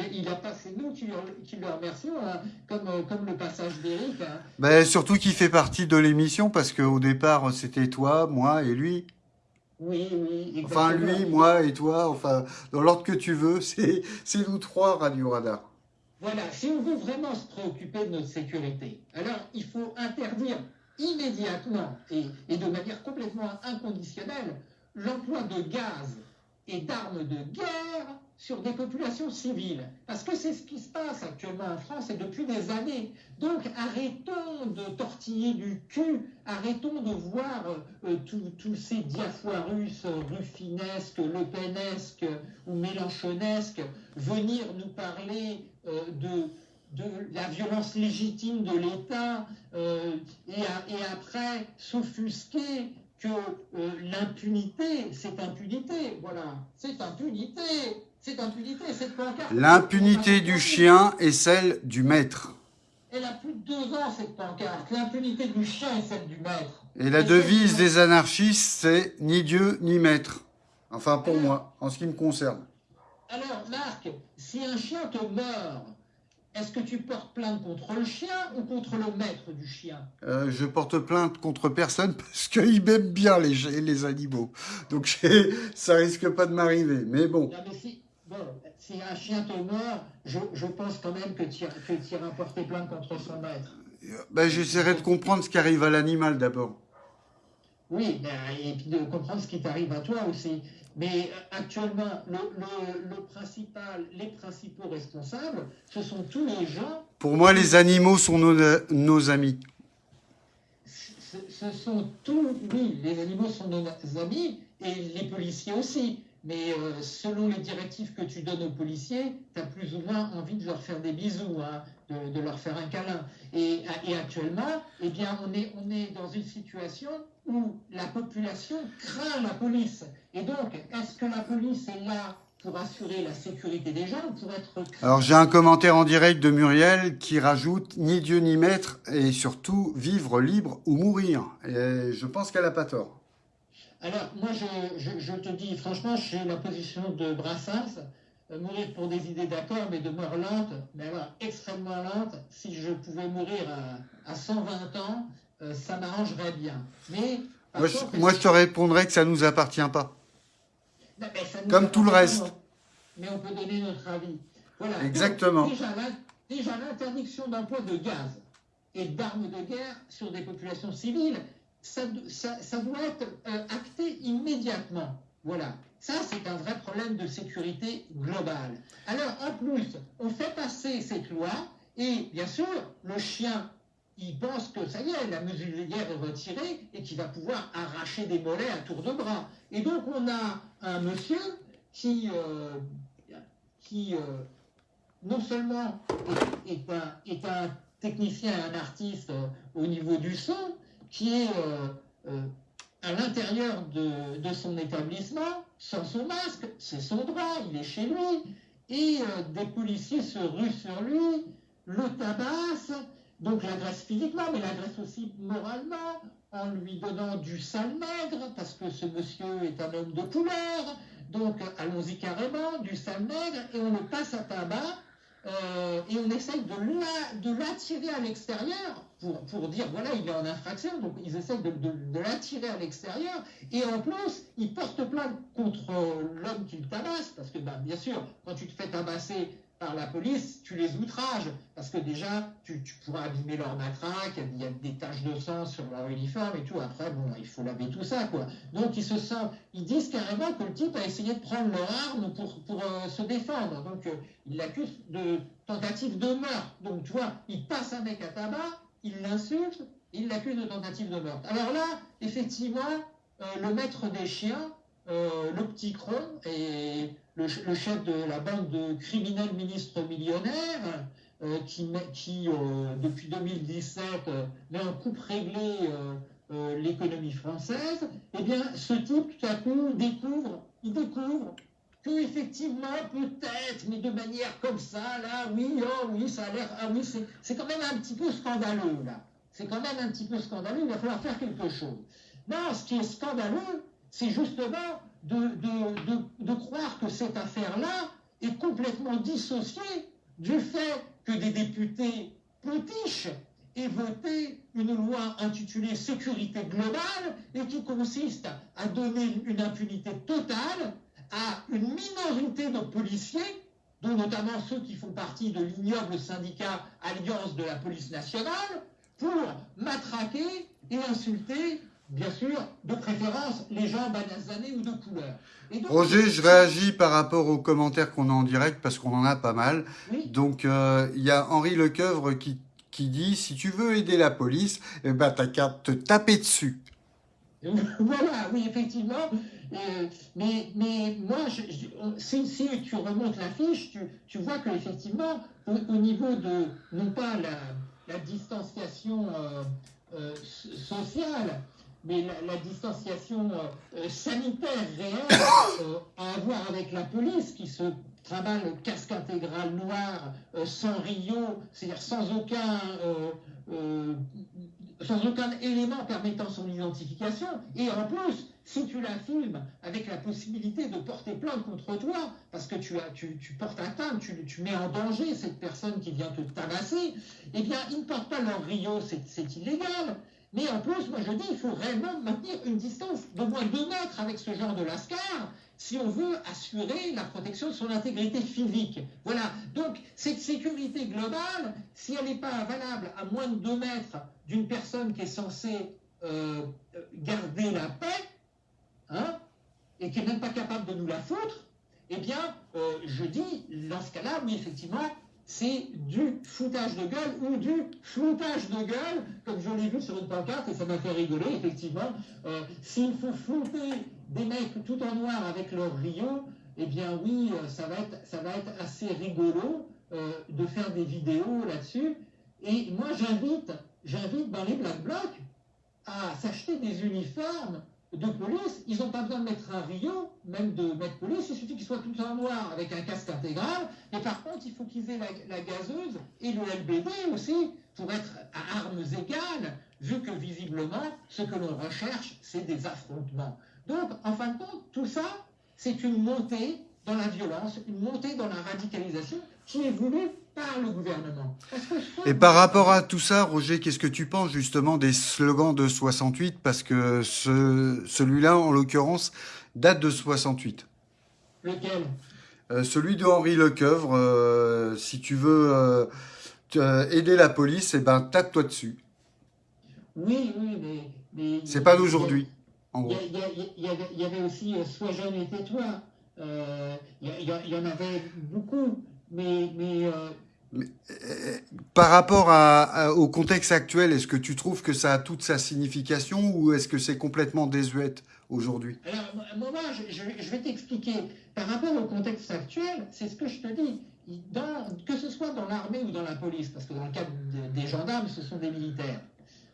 B: Il, a pas, c'est nous qui, le- qui le remercions, hein, comme, comme le passage d'Éric. hein.
A: Ben, surtout qu'il fait partie de l'émission parce qu'au départ c'était toi, moi et lui.
B: Oui, oui.
A: Enfin lui, moi et toi, enfin dans l'ordre que tu veux, [laughs] c'est c'est nous trois Radio Radar.
B: Voilà, si on veut vraiment se préoccuper de notre sécurité, alors il faut interdire immédiatement et, et de manière complètement inconditionnelle l'emploi de gaz et d'armes de guerre sur des populations civiles. Parce que c'est ce qui se passe actuellement en France et depuis des années. Donc arrêtons de tortiller du cul, arrêtons de voir euh, tous ces diafoirus ruffinesques, lepenesques ou mélanchonesques venir nous parler euh, de la violence légitime de l'État euh, et, après s'offusquer que l'impunité, c'est impunité, voilà, c'est impunité. C'est impunité, cette pancarte.
A: L'impunité du chien est celle du maître.
B: Elle a plus de deux ans, cette pancarte. L'impunité du chien est celle du maître.
A: Et la devise des anarchistes, c'est ni Dieu ni maître. Enfin, pour moi, en ce qui me concerne.
B: Alors, Marc, si un chien te meurt, est-ce que tu portes plainte contre le chien ou contre le maître du chien?
A: Euh, Je porte plainte contre personne [laughs] parce qu'il m'aime bien les, les animaux. Donc [laughs] ça risque pas de m'arriver. Mais bon.
B: Bon, si un chien te mord, je, pense quand même que tu iras porter plainte contre son maître.
A: Ben, J'essaierai de comprendre ce qui arrive à l'animal d'abord.
B: Oui, ben, et puis de comprendre ce qui t'arrive à toi aussi. Mais euh, actuellement, le, principal, les principaux responsables, ce sont tous les gens.
A: Pour moi, les animaux sont nos, amis.
B: Ce, ce, sont tous, oui, les animaux sont nos amis et les policiers aussi mais euh, selon les directives que tu donnes aux policiers, tu as plus ou moins envie de leur faire des bisous, hein, de, leur faire un câlin. Et, actuellement, eh bien, on est, dans une situation où la population craint la police. Et donc, est-ce que la police est là pour assurer la sécurité des gens pour être...
A: Alors j'ai un commentaire en direct de Muriel qui rajoute ni Dieu ni maître et surtout vivre libre ou mourir. Et je pense qu'elle n'a pas tort.
B: Alors, moi, je, te dis, franchement, suis la position de Brassens, euh, mourir pour des idées d'accord, mais de mort lente, mais alors extrêmement lente. Si je pouvais mourir à, 120 ans, euh, ça m'arrangerait bien. Mais
A: moi, je, te répondrais que ça ne nous appartient pas. Comme tout le reste.
B: Mais on peut donner notre avis. Voilà.
A: Exactement.
B: déjà l'interdiction d'emploi de gaz et d'armes de guerre sur des populations civiles, ça, doit être euh, acté immédiatement. Voilà. Ça, c'est un vrai problème de sécurité globale. Alors, en plus, on fait passer cette loi et, bien sûr, le chien, il pense que ça y est, la muselière est retirée et qu'il va pouvoir arracher des mollets à tour de bras. Et donc, on a un monsieur qui, euh, qui euh, non seulement est, un, est, un, technicien, un artiste au niveau du son, qui est euh, euh, à l'intérieur de, son établissement, sans son masque, c'est son droit, il est chez lui, et euh, des policiers se ruent sur lui, le tabassent, donc l'agressent physiquement, mais l'agressent aussi moralement, en lui donnant du sale maigre, parce que ce monsieur est un homme de couleur, donc allons-y carrément, du sale maigre, et on le passe à tabac, et on essaye de l'attirer à l'extérieur pour, dire voilà, il est en infraction, donc ils essaient de, l'attirer à l'extérieur, et en plus, ils portent plainte contre l'homme qui le tabasse, parce que bah, bien sûr, quand tu te fais tabasser par la police, tu les outrages, parce que déjà, tu, pourras abîmer leur matraque, il y a des taches de sang sur leur uniforme et tout, après, bon, il faut laver tout ça, quoi. Donc, ils se sentent, ils disent carrément que le type a essayé de prendre leur arme pour, pour euh, se défendre, donc euh, ils l'accusent de tentative de meurtre, donc tu vois, il passe un mec à tabac, il l'insulte, il l'accuse de tentative de meurtre. Alors là, effectivement, euh, le maître des chiens, euh, le petit cron, et le, chef de la bande de criminels ministres millionnaires, euh, qui, qui depuis 2017, met en coupe réglée l'économie française, eh bien, ce type, tout à coup, découvre, il découvre que effectivement, peut-être, mais de manière comme ça, là, oui, oh, oui, ça a l'air, ah oui, c'est quand même un petit peu scandaleux, là. C'est quand même un petit peu scandaleux, il va falloir faire quelque chose. Non, ce qui est scandaleux, c'est justement de, de, de, croire que cette affaire-là est complètement dissociée du fait que des députés potiches aient voté une loi intitulée Sécurité globale et qui consiste à donner une impunité totale à une minorité de policiers, dont notamment ceux qui font partie de l'ignoble syndicat Alliance de la police nationale, pour matraquer et insulter bien sûr, de préférence, les gens banazanés ou de couleur.
A: Roger, je réagis par rapport aux commentaires qu'on a en direct parce qu'on en a pas mal. Donc, euh, il y a Henri Lecoeuvre qui, qui dit si tu veux aider la police, eh ben, t'as qu'à te taper dessus. [laughs]
B: voilà, oui, effectivement. Euh, mais, moi, si, tu remontes la fiche, tu, vois qu'effectivement, au, au niveau de, non pas la, distanciation euh, sociale, mais la, distanciation euh, sanitaire réelle [coughs] euh, à avoir avec la police qui se travaille le casque intégral noir euh, sans Rio, c'est-à-dire sans aucun sans aucun élément permettant son identification, et en plus, si tu la filmes avec la possibilité de porter plainte contre toi, parce que tu, tu, tu portes atteinte, tu, tu, mets en danger cette personne qui vient te tabasser, eh bien, ils ne portent pas leur Rio, c'est illégal. Mais en plus, moi je dis, il faut réellement maintenir une distance d'au moins 2 mètres avec ce genre de lascar si on veut assurer la protection de son intégrité physique. Voilà. Donc, cette sécurité globale, si elle n'est pas valable à moins de 2 mètres d'une personne qui est censée euh, garder la paix, hein, et qui n'est même pas capable de nous la foutre, eh bien, euh, je dis, dans ce cas-là, oui, effectivement, c'est du foutage de gueule ou du floutage de gueule, comme je l'ai vu sur une pancarte et ça m'a fait rigoler, effectivement. Euh, s'il faut flouter des mecs tout en noir avec leur Rio, eh bien oui, ça va être, ça va être assez rigolo de faire des vidéos là-dessus. Et moi, j'invite, j'invite les Black Blocs à s'acheter des uniformes de police, ils n'ont pas besoin de mettre un Rio, même de mettre police, il suffit qu'ils soient tout en noir avec un casque intégral, et par contre, il faut qu'ils aient la, gazeuse et le LBD aussi, pour être à armes égales, vu que visiblement, ce que l'on recherche, c'est des affrontements. Donc, en fin de compte, tout ça, c'est une montée dans la violence, une montée dans la radicalisation qui est voulue par le gouvernement.
A: Et par rapport à tout ça, Roger, qu'est-ce que tu penses justement des slogans de 68 Parce que ce, celui-là, en l'occurrence, date de 68.
B: Lequel?
A: Euh, Celui de Henri Lecoeuvre. Euh, si tu veux euh, aider la police, eh ben, tape-toi dessus.
B: Oui, oui, mais...
A: C'est pas d'aujourd'hui,
B: Il y, avait aussi Sois jeune et tais-toi. Il y, en avait beaucoup. Mais, mais
A: par rapport au contexte actuel, est-ce que tu trouves que ça a toute sa signification ou est-ce que c'est complètement désuète aujourd'hui?
B: Alors, moi, je, je vais t'expliquer. Par rapport au contexte actuel, c'est ce que je te dis. Que ce soit dans l'armée ou dans la police, parce que dans le cas des gendarmes, ce sont des militaires.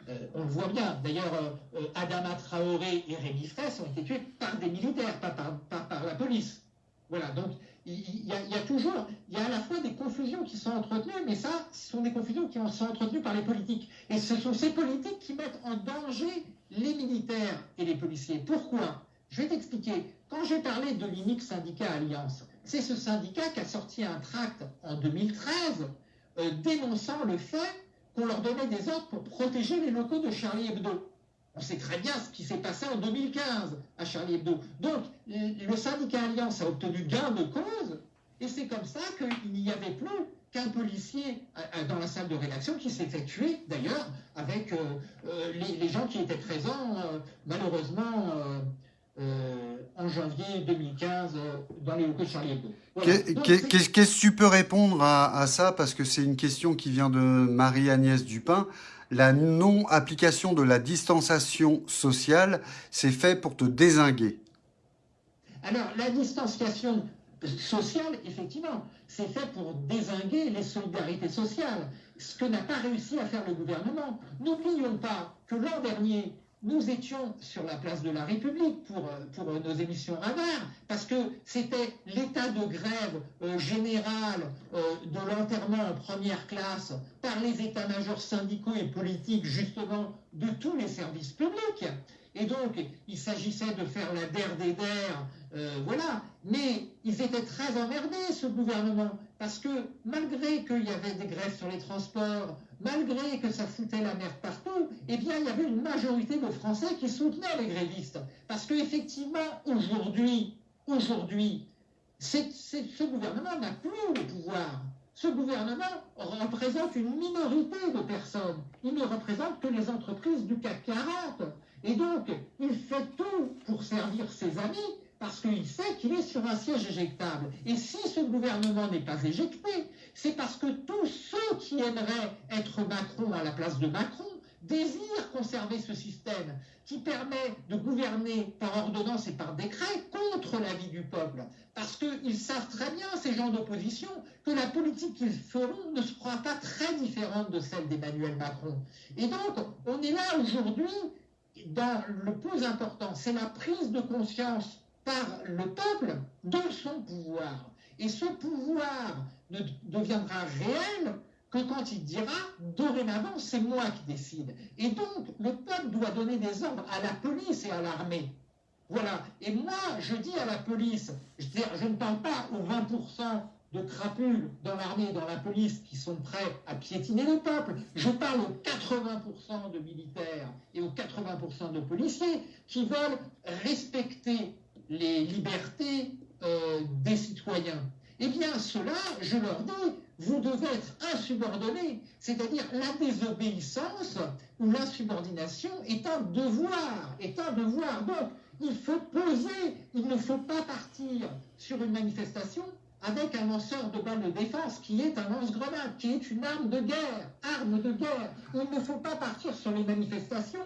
B: Euh, on le voit bien. D'ailleurs, euh, Adama Traoré et Rémi Fraisse ont été tués par des militaires, pas par, par la police. Voilà, donc il y, a, toujours, il y a à la fois des confusions qui sont entretenues, mais ça, ce sont des confusions qui sont entretenues par les politiques. Et ce sont ces politiques qui mettent en danger les militaires et les policiers. Pourquoi? Je vais t'expliquer. Quand j'ai parlé de l'unique syndicat Alliance, c'est ce syndicat qui a sorti un tract en 2013 euh, dénonçant le fait qu'on leur donnait des ordres pour protéger les locaux de Charlie Hebdo. On sait très bien ce qui s'est passé en 2015 à Charlie Hebdo. Donc, le syndicat Alliance a obtenu gain de cause, et c'est comme ça qu'il n'y avait plus qu'un policier dans la salle de rédaction qui s'était tué, d'ailleurs, avec euh, euh, les, gens qui étaient présents, euh, malheureusement, en janvier 2015, dans les locaux de Charlie Hebdo.
A: Qu'est-ce que tu peux répondre à, à ça? Parce que c'est une question qui vient de Marie-Agnès Dupin la non-application de la distanciation sociale, c'est fait pour te désinguer.
B: Alors, la distanciation sociale, effectivement, c'est fait pour désinguer les solidarités sociales, ce que n'a pas réussi à faire le gouvernement. N'oublions pas que l'an dernier, nous étions sur la place de la République pour, euh, euh, nos émissions radar, parce que c'était l'état de grève euh, général de l'enterrement en première classe par les états-majors syndicaux et politiques, justement, de tous les services publics. Et donc, il s'agissait de faire la der des der, voilà. Mais ils étaient très emmerdés, ce gouvernement, parce que malgré qu'il y avait des grèves sur les transports, malgré que ça foutait la merde partout, eh bien, il y avait une majorité de Français qui soutenaient les grévistes. Parce qu'effectivement, aujourd'hui, aujourd'hui, ce gouvernement n'a plus le pouvoir. Ce gouvernement représente une minorité de personnes. Il ne représente que les entreprises du CAC 40. Et donc, mes amis, parce qu'il sait qu'il est sur un siège éjectable. Et si ce gouvernement n'est pas éjecté, c'est parce que tous ceux qui aimeraient être Macron à la place de Macron désirent conserver ce système qui permet de gouverner par ordonnance et par décret contre l'avis du peuple. Parce qu'ils savent très bien, ces gens d'opposition, que la politique qu'ils feront ne sera pas très différente de celle d'Emmanuel Macron. Et donc, on est là aujourd'hui dans le plus important, c'est la prise de conscience par le peuple de son pouvoir. Et ce pouvoir ne deviendra réel que quand il dira dorénavant c'est moi qui décide. Et donc le peuple doit donner des ordres à la police et à l'armée. Voilà. Et moi, je dis à la police, je, je ne parle pas aux 20% de crapules dans l'armée et dans la police qui sont prêts à piétiner le peuple. Je parle aux 80% de militaires et aux 80% de policiers qui veulent respecter les libertés euh, des citoyens. Eh bien, cela, je leur dis, vous devez être insubordonné. C'est-à-dire la désobéissance ou l'insubordination est un devoir, est un devoir. Donc, il faut poser, il ne faut pas partir sur une manifestation avec un lanceur de balles de défense qui est un lance-grenade, qui est une arme de guerre, arme de guerre. Il ne faut pas partir sur les manifestations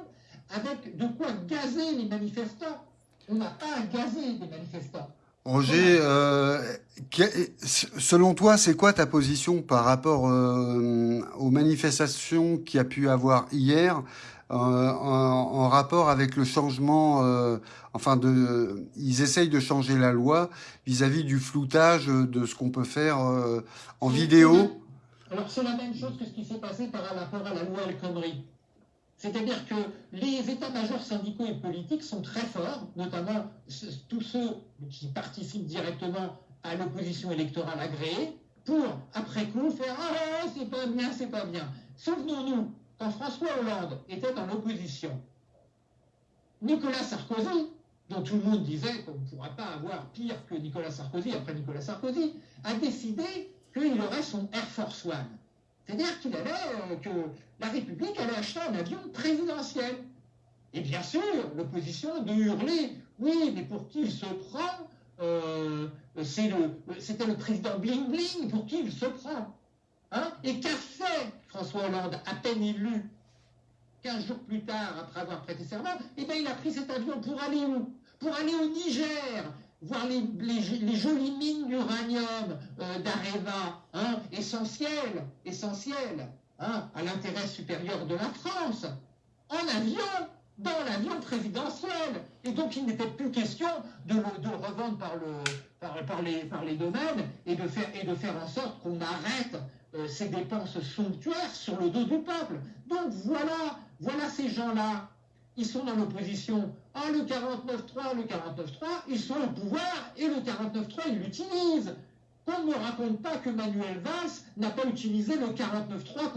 B: avec de quoi gazer les manifestants. On n'a pas à gazer des manifestants.
A: Roger, euh, selon toi, c'est quoi ta position par rapport euh, aux manifestations qu'il y a pu avoir hier euh, en, rapport avec le changement, enfin, de, ils essayent de changer la loi vis-à-vis du floutage de ce qu'on peut faire en vidéo?
B: Alors c'est la même chose que ce qui s'est passé par rapport à la loi El Khomri. C'est-à-dire que les états-majors syndicaux et politiques sont très forts, notamment tous ceux qui participent directement à l'opposition électorale agréée, pour, après coup, faire Ah, c'est pas bien, c'est pas bien. Souvenons-nous, quand François Hollande était dans l'opposition, Nicolas Sarkozy, dont tout le monde disait qu'on ne pourra pas avoir pire que Nicolas Sarkozy après Nicolas Sarkozy, a décidé qu'il aurait son Air Force One. C'est-à-dire qu'il allait, euh, que la République allait acheter un avion présidentiel. Et bien sûr, l'opposition de hurler, oui, mais pour qui il se prend euh, C'était le, président Bling Bling, pour qui il se prend hein? Et qu'a fait François Hollande, à peine élu, 15 jours plus tard, après avoir prêté serment Eh bien, il a pris cet avion pour aller où? Pour aller au Niger, voir les, jolies mines d'uranium euh, d'Areva, hein, essentielles, hein, à l'intérêt supérieur de la France, en avion, dans l'avion présidentiel. Et donc il n'était plus question de revendre par, le, par, les, domaines et de faire, et de faire en sorte qu'on arrête euh, ces dépenses somptuaires sur le dos du peuple. Donc voilà, voilà ces gens-là ils sont dans l'opposition. Ah, le 49-3, le 49-3, ils sont au pouvoir et le 49-3, ils l'utilisent. Qu'on ne me raconte pas que Manuel Valls n'a pas utilisé le 49-3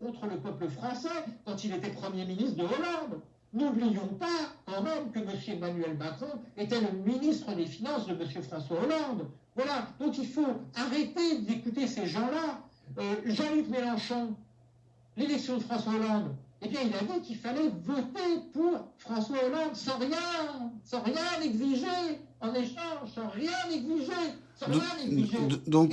B: contre le peuple français quand il était Premier ministre de Hollande. N'oublions pas quand même que M. Emmanuel Macron était le ministre des Finances de M. François Hollande. Voilà, donc il faut arrêter d'écouter ces gens-là. Euh, Jean-Luc Mélenchon, l'élection de François Hollande, eh bien, il a dit qu'il fallait voter pour François Hollande sans rien, sans rien exiger en échange, sans rien exiger. Sans rien exiger.
A: Donc,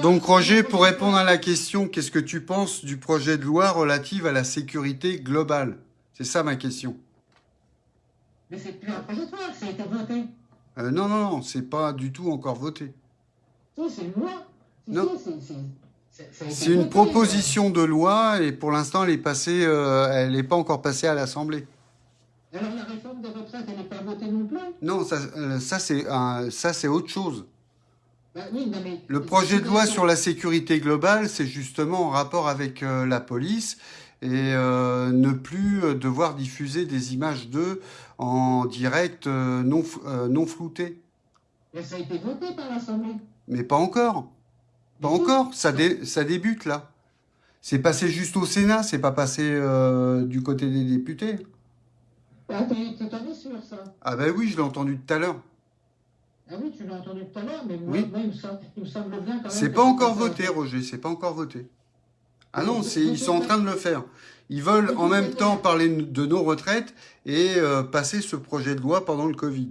A: donc, Roger, pour répondre à la question, qu'est-ce que tu penses du projet de loi relative à la sécurité globale? C'est ça ma question.
B: Mais c'est plus un projet de loi, ça a été voté.
A: Euh, non, non, non, c'est pas du tout encore voté.
B: Si, c'est une loi.
A: non. C'est une proposition de loi et pour l'instant, elle est passée, euh, elle n'est pas encore passée à l'Assemblée.
B: Alors la réforme des retraites, elle n'est pas votée non plus?
A: Non, ça, euh, ça c'est autre chose.
B: Bah oui, mais
A: le projet de loi sur la sécurité globale, c'est justement en rapport avec euh, la police et ne plus devoir diffuser des images d'eux en direct non, non floutées.
B: Mais ça a été voté par l'Assemblée.
A: Mais pas encore. Pas encore, ça, ça débute là. C'est passé juste au Sénat, c'est pas passé euh, du côté des députés.
B: Ah, t'es sûr ça?
A: Ah ben oui, je l'ai entendu tout à l'heure.
B: Ah oui, tu l'as entendu tout à l'heure, mais moi, il, me semble, bien quand même...
A: C'est pas encore voté, Roger, c'est pas encore voté. Ah non, ils sont en train de le faire. Ils veulent en même temps parler de nos retraites et euh, passer ce projet de loi pendant le Covid.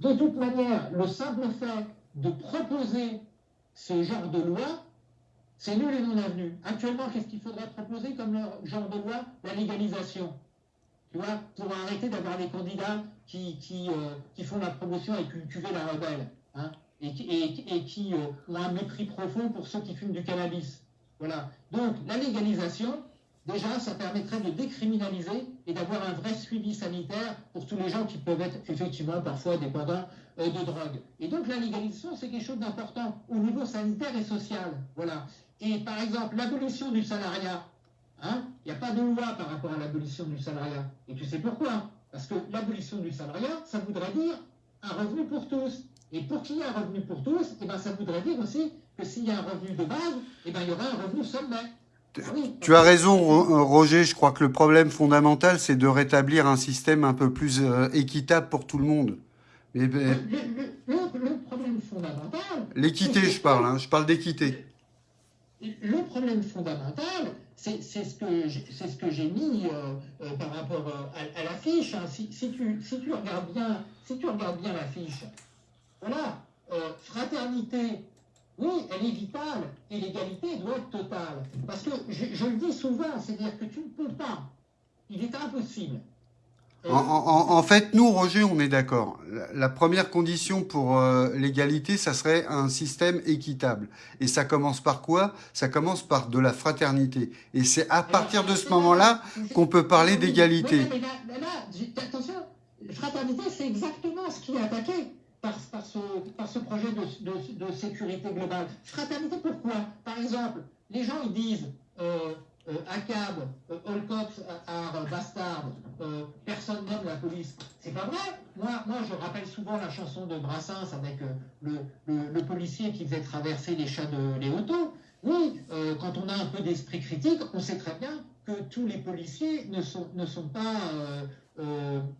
B: de toute manière, le simple fait de proposer ce genre de loi, c'est nul et non avenu. Actuellement, qu'est-ce qu'il faudrait proposer comme genre de loi? La légalisation. Tu vois, pour arrêter d'avoir des candidats qui, qui, euh, qui, font la promotion et cultiver la rebelle. Hein, et, qui euh, ont un mépris profond pour ceux qui fument du cannabis. Voilà. Donc, la légalisation, déjà, ça permettrait de décriminaliser et d'avoir un vrai suivi sanitaire pour tous les gens qui peuvent être effectivement parfois dépendants de drogue. Et donc, la légalisation, c'est quelque chose d'important au niveau sanitaire et social. Voilà. Et par exemple, l'abolition du salariat. Hein, il n'y a pas de loi par rapport à l'abolition du salariat. Et tu sais pourquoi? Parce que l'abolition du salariat, ça voudrait dire un revenu pour tous. Et pour qu'il y ait un revenu pour tous, eh ben, ça voudrait dire aussi que s'il y a un revenu de base, eh ben, il y aura un revenu sommet.
A: Ah tu as raison, euh, Roger. Je crois que le problème fondamental, c'est de rétablir un système un peu plus euh, équitable pour tout le monde.
B: Le, le, problème fondamental.
A: L'équité, je parle. Hein, je parle d'équité.
B: Le problème fondamental, c'est ce que j'ai mis euh, par rapport à, l'affiche. Hein. Si, si, tu, si tu regardes bien, si tu regardes bien l'affiche, voilà, fraternité, oui, elle est vitale et l'égalité doit être totale. Parce que je, le dis souvent, c'est-à-dire que tu ne peux pas. Il est impossible.
A: En, fait, nous, Roger, on est d'accord. La, première condition pour euh, l'égalité, ça serait un système équitable. Et ça commence par quoi? Ça commence par de la fraternité. Et c'est à partir de ce moment-là qu'on peut parler d'égalité.
B: Là, là, attention, fraternité, c'est exactement ce qui est attaqué par, ce, projet de, sécurité globale. Fraternité, pourquoi? Par exemple, les gens ils disent euh, euh, euh, All Cops are bastard, euh, personne n'aime la police. C'est pas vrai. Moi, moi, je rappelle souvent la chanson de Brassens avec le, policier qui faisait traverser les chats de Léoto. Oui, quand on a un peu d'esprit critique, on sait très bien que tous les policiers ne sont, ne sont pas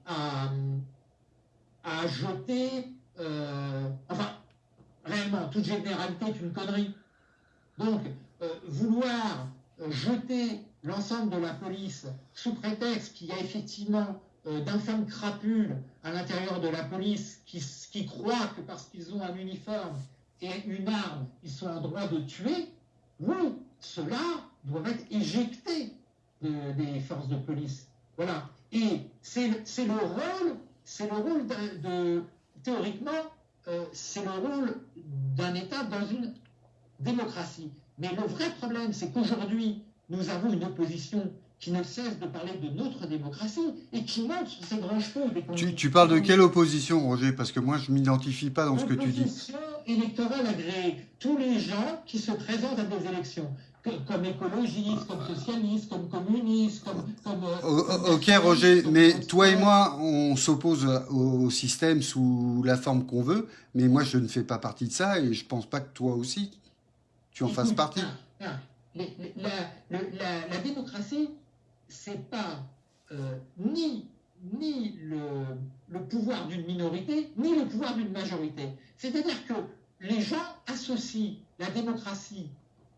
B: à, à jeter euh, enfin, réellement, toute généralité est une connerie. Donc, euh, vouloir euh, jeter l'ensemble de la police sous prétexte qu'il y a effectivement d'infâmes crapules à l'intérieur de la police qui, qui croient que parce qu'ils ont un uniforme et une arme, ils sont en droit de tuer, oui, cela doit être éjecté des forces de police. Voilà. Et c'est le rôle, c'est le rôle de, théoriquement, euh, c'est le rôle d'un État dans une démocratie. Mais le vrai problème, c'est qu'aujourd'hui, nous avons une opposition qui ne cesse de parler de notre démocratie et qui montre ses grands chevaux.
A: Tu, tu, parles de quelle opposition, Roger? Parce que moi, je ne m'identifie pas dans ce que tu dis.
B: Opposition électorale agréée. Tous les gens qui se présentent à des élections comme écologiste, comme socialiste, comme communiste, comme... Euh,
A: ok Roger, mais toi et moi, on s'oppose au système sous la forme qu'on veut, mais moi je ne fais pas partie de ça et je pense pas que toi aussi, tu en fasses partie.
B: la, la, démocratie, c'est pas euh, ni, ni le, le pouvoir d'une minorité, ni le pouvoir d'une majorité. C'est-à-dire que les gens associent la démocratie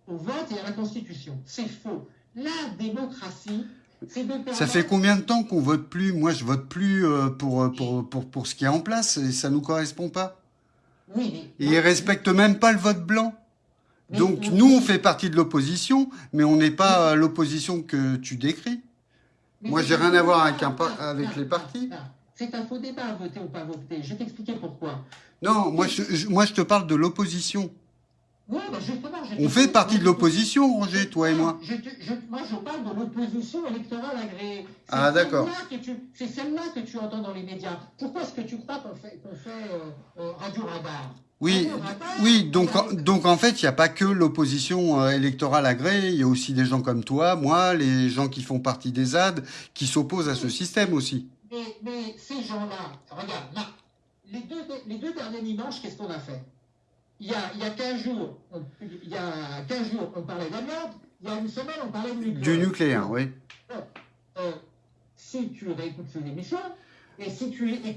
B: au vote et à la Constitution. C'est faux. La démocratie, c'est de
A: Ça fait combien de temps qu'on vote plus? Moi, je vote plus euh, pour, euh, pour, pour, pour, ce qui est en place et ça ne nous correspond pas.
B: Oui, mais...
A: Et ils ne respectent même pas le vote blanc. Donc, nous, on fait partie de l'opposition, mais on n'est pas l'opposition que tu décris. Moi, j'ai rien à voir avec, avec les partis.
B: C'est un faux débat, voter ou pas voter. Je vais t'expliquer pourquoi.
A: Non, moi je, moi, je te parle de l'opposition.
B: Oui,
A: On fait partie de l'opposition, Roger, toi et moi.
B: moi, je parle de l'opposition électorale agréée.
A: Ah, d'accord.
B: C'est celle-là que tu entends dans les médias. Pourquoi est-ce que tu crois qu'on fait, fait euh, euh, Radio Radar?
A: Oui, oui, donc, donc en fait, il n'y a pas que l'opposition euh, électorale agréée, il y a aussi des gens comme toi, moi, les gens qui font partie des ZAD, qui s'opposent à ce système aussi.
B: Mais, ces gens-là, regarde, les, deux, les deux derniers dimanches, qu'est-ce qu'on a fait? Il y, a, il y a 15 jours, on, il y a 15 jours, on parlait d'amiante, il y a une semaine, on parlait de nucléaire.
A: Du nucléaire, oui.
B: Euh, si tu réécoutes ces émissions,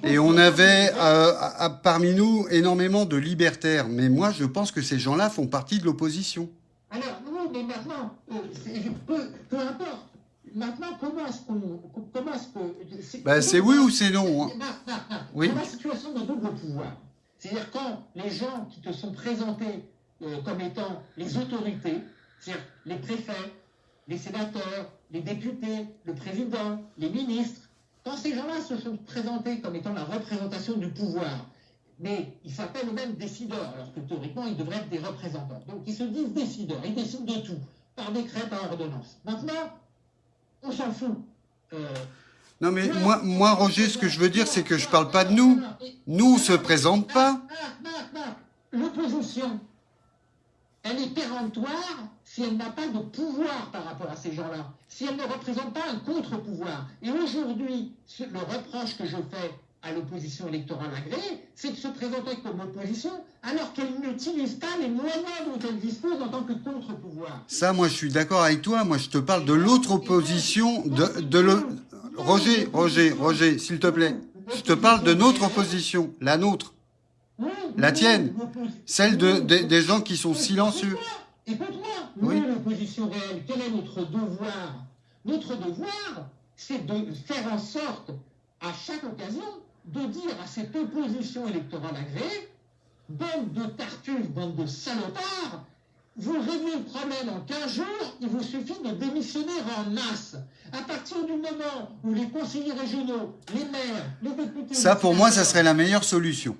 B: et
A: on avait euh, parmi nous énormément de libertaires, mais moi je pense que ces gens-là font partie de l'opposition.
B: Alors, oui, mais maintenant, euh, peu, peu, importe. maintenant, comment est-ce qu'on. Comment est-ce que.
A: Bah, c'est oui ou c'est non hein.
B: Oui. Dans la situation de double pouvoir. C'est-à-dire quand les gens qui te sont présentés euh, comme étant les autorités, c'est-à-dire les préfets, les sénateurs, les députés, le président, les ministres, quand ces gens-là se sont présentés comme étant la représentation du pouvoir, mais ils s'appellent eux-mêmes décideurs, alors que théoriquement ils devraient être des représentants. Donc ils se disent décideurs, ils décident de tout, par décret, par ordonnance. Maintenant, on s'en fout.
A: Euh, non mais moi, moi, Roger, ce que je veux dire, c'est que je ne parle pas de nous. Nous, on ne se présente pas.
B: L'opposition, elle est péremptoire si elle n'a pas de pouvoir par rapport à ces gens-là, si elle ne représente pas un contre-pouvoir. Et aujourd'hui, le reproche que je fais à l'opposition électorale agréée, c'est de se présenter comme opposition alors qu'elle n'utilise pas les moyens dont elle dispose en tant que contre-pouvoir.
A: Ça, moi, je suis d'accord avec toi. Moi, je te parle de l'autre opposition, de. Roger, Roger, Roger, s'il te plaît. Je te parle de notre opposition, la nôtre. La tienne. Celle de, des gens qui sont silencieux.
B: Écoute-moi, nous, l'opposition réelle, quel est notre devoir? Notre devoir, c'est de faire en sorte, à chaque occasion, de dire à cette opposition électorale agréée, bande de tartuffes, bande de salopards, vous réglez le problème en 15 jours, il vous suffit de démissionner en masse. À partir du moment où les conseillers régionaux, les maires, les députés...
A: Ça, pour moi, ça serait la meilleure solution.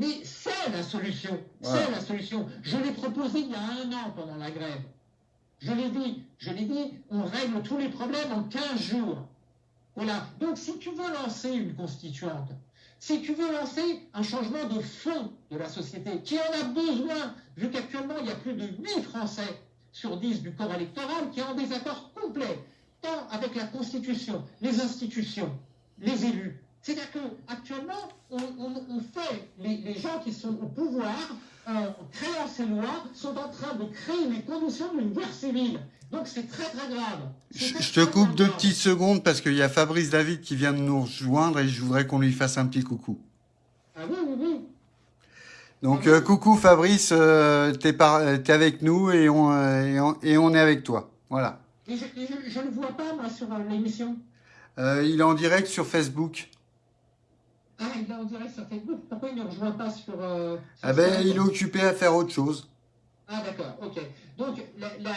B: Mais c'est la solution. C'est la solution. Je l'ai proposé il y a un an pendant la grève. Je l'ai dit, je l'ai dit, on règle tous les problèmes en 15 jours. Voilà. Donc si tu veux lancer une constituante, si tu veux lancer un changement de fond de la société, qui en a besoin, vu qu'actuellement il y a plus de 8 Français sur 10 du corps électoral qui ont des accords complets, tant avec la Constitution, les institutions, les élus, c'est-à-dire qu'actuellement, on, on, fait, les, gens qui sont au pouvoir, en créant ces lois, sont en train de créer les conditions d'une guerre civile. Donc c'est très très grave.
A: Je, te coupe deux petites secondes parce qu'il y a Fabrice David qui vient de nous rejoindre et je voudrais qu'on lui fasse un petit coucou.
B: Ah oui, oui, oui.
A: Donc euh, coucou Fabrice, euh, tu es, avec nous et on, euh, et on, est avec toi. Voilà.
B: Et je ne le vois pas moi sur l'émission.
A: il est en direct sur Facebook.
B: Ah, il est en direct sur Facebook. Pourquoi il ne rejoint pas sur. Euh,
A: ah ben, il est occupé à faire autre chose.
B: Ah d'accord, ok. Donc, la,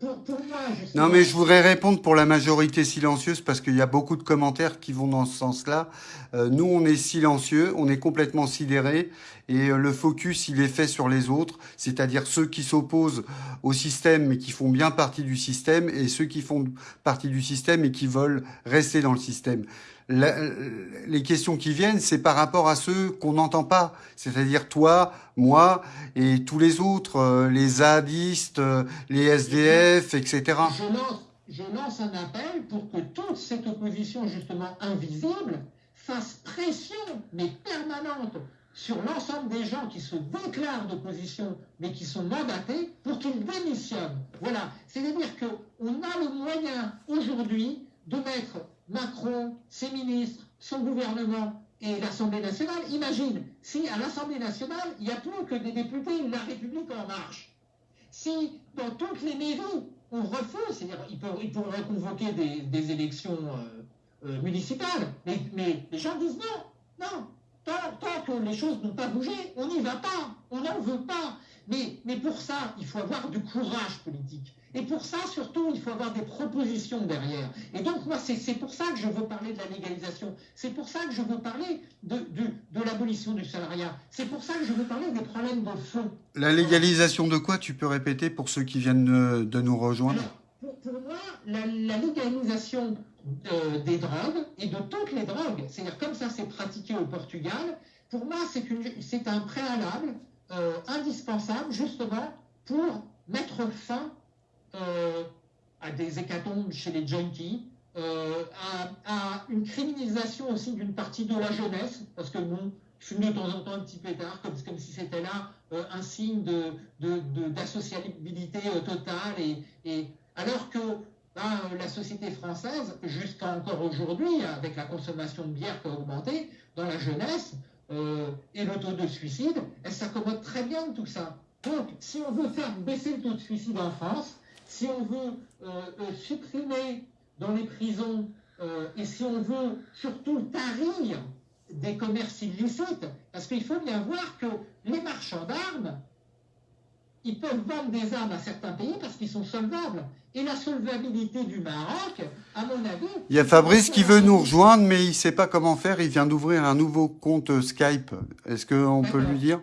B: pour, moi, je
A: Non, mais je voudrais répondre pour la majorité silencieuse parce qu'il y a beaucoup de commentaires qui vont dans ce sens-là. Euh, nous, on est silencieux, on est complètement sidérés et euh, le focus, il est fait sur les autres, c'est-à-dire ceux qui s'opposent au système mais qui font bien partie du système et ceux qui font partie du système et qui veulent rester dans le système les questions qui viennent, c'est par rapport à ceux qu'on n'entend pas, c'est-à-dire toi, moi et tous les autres, euh, les zadistes, euh, les SDF, etc.
B: Je lance, je lance un appel pour que toute cette opposition justement invisible fasse pression, mais permanente, sur l'ensemble des gens qui se déclarent d'opposition, mais qui sont mandatés, pour qu'ils démissionnent. Voilà. C'est-à-dire qu'on a le moyen aujourd'hui de mettre Macron, ses ministres, son gouvernement et l'Assemblée nationale. Imagine, si à l'Assemblée nationale, il n'y a plus que des députés de la République en marche. Si dans toutes les mairies, on refuse, c'est-à-dire ils, pourraient convoquer des, élections euh, euh, municipales, mais, les gens disent non, non, tant, que les choses n'ont pas bougé, on n'y va pas, on n'en veut pas. mais pour ça, il faut avoir du courage politique. Et pour ça, surtout, il faut avoir des propositions derrière. Et donc, moi, c'est pour ça que je veux parler de la légalisation. C'est pour ça que je veux parler de, de, l'abolition du salariat. C'est pour ça que je veux parler des problèmes de fond.
A: La légalisation de quoi Tu peux répéter pour ceux qui viennent de, nous rejoindre?
B: Pour, moi, la, légalisation euh, des drogues et de toutes les drogues, c'est-à-dire comme ça c'est pratiqué au Portugal, pour moi, c'est un préalable euh, indispensable justement pour mettre fin euh, à des hécatombes chez les junkies, euh, à, une criminalisation aussi d'une partie de la jeunesse, parce que bon, fumer de temps en temps un petit pétard, comme, comme si c'était là euh, un signe d'associabilité de, de, totale, et, alors que ben, la société française, jusqu'à encore aujourd'hui, avec la consommation de bière qui a augmenté, dans la jeunesse, et le taux de suicide, elle s'accommode très bien de tout ça. Donc, si on veut faire baisser le taux de suicide en France, si on veut euh, euh, supprimer dans les prisons, euh, et si on veut surtout tarir des commerces illicites, parce qu'il faut bien voir que les marchands d'armes, ils peuvent vendre des armes à certains pays parce qu'ils sont solvables. Et la solvabilité du Maroc, à mon avis...
A: Il y a Fabrice qui veut nous rejoindre, mais il ne sait pas comment faire. Il vient d'ouvrir un nouveau compte Skype. Est-ce qu'on peut lui dire?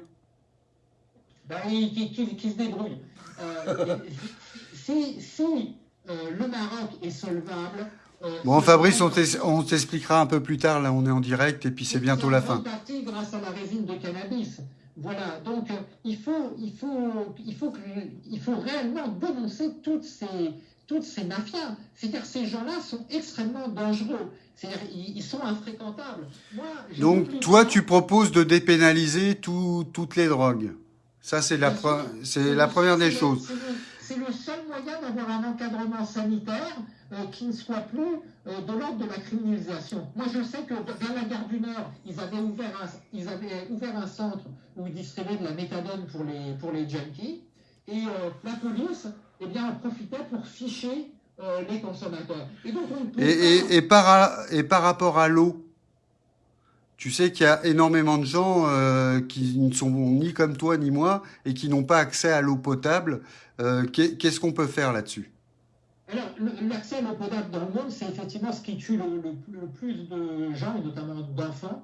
B: Ben, qui, se débrouille. Euh, [laughs] si, si euh, le Maroc est solvable...
A: Euh, bon, Fabrice, on t'expliquera un peu plus tard. Là, on est en direct et puis c'est bientôt la fin.
B: partie grâce à la résine de cannabis. Voilà, donc il, faut, il, faut, il, faut que, il faut réellement dénoncer toutes ces, toutes ces mafias. C'est-à-dire ces gens-là sont extrêmement dangereux. C'est-à-dire ils, sont infréquentables.
A: donc toi, tu proposes de dépénaliser toutes les drogues. Ça, c'est la, première des choses.
B: C'est le moyen d'avoir un encadrement sanitaire euh, qui ne soit plus euh, de l'ordre de la criminalisation. Moi, je sais que dans la gare du Nord, ils avaient ouvert un, ils avaient ouvert un centre où ils distribuaient de la méthadone pour les, pour les junkies. Et euh, la police eh bien, en profitait pour ficher les consommateurs.
A: Et, donc, et, et, par, et par rapport à l'eau tu sais qu'il y a énormément de gens euh, qui ne sont ni comme toi ni moi et qui n'ont pas accès à l'eau potable. Euh, qu'est-ce qu'on peut faire là-dessus?
B: Alors, l'accès à l'eau potable dans le monde, c'est effectivement ce qui tue le, plus de gens, notamment d'enfants.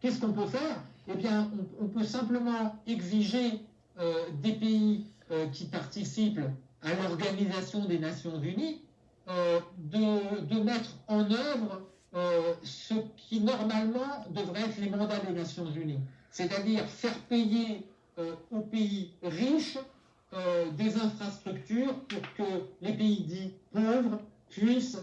B: Qu'est-ce qu'on peut faire? Eh bien, on, peut simplement exiger euh, des pays qui participent à l'Organisation des Nations Unies de mettre en œuvre euh, ce qui normalement devrait être les mandats des Nations Unies, c'est-à-dire faire payer euh, aux pays riches euh, des infrastructures pour que les pays dits pauvres puissent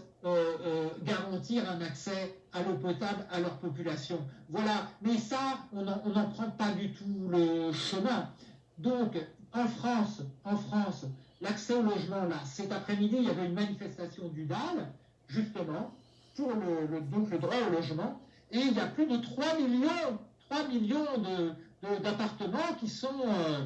B: garantir un accès à l'eau potable à leur population. Voilà, mais ça, on n'en prend pas du tout le chemin. Donc, en France, en France, l'accès au logement, là, cet après-midi, il y avait une manifestation du DAL, justement, pour le, donc le droit au logement. Et il y a plus de 3 millions, 3 millions d'appartements qui sont, euh,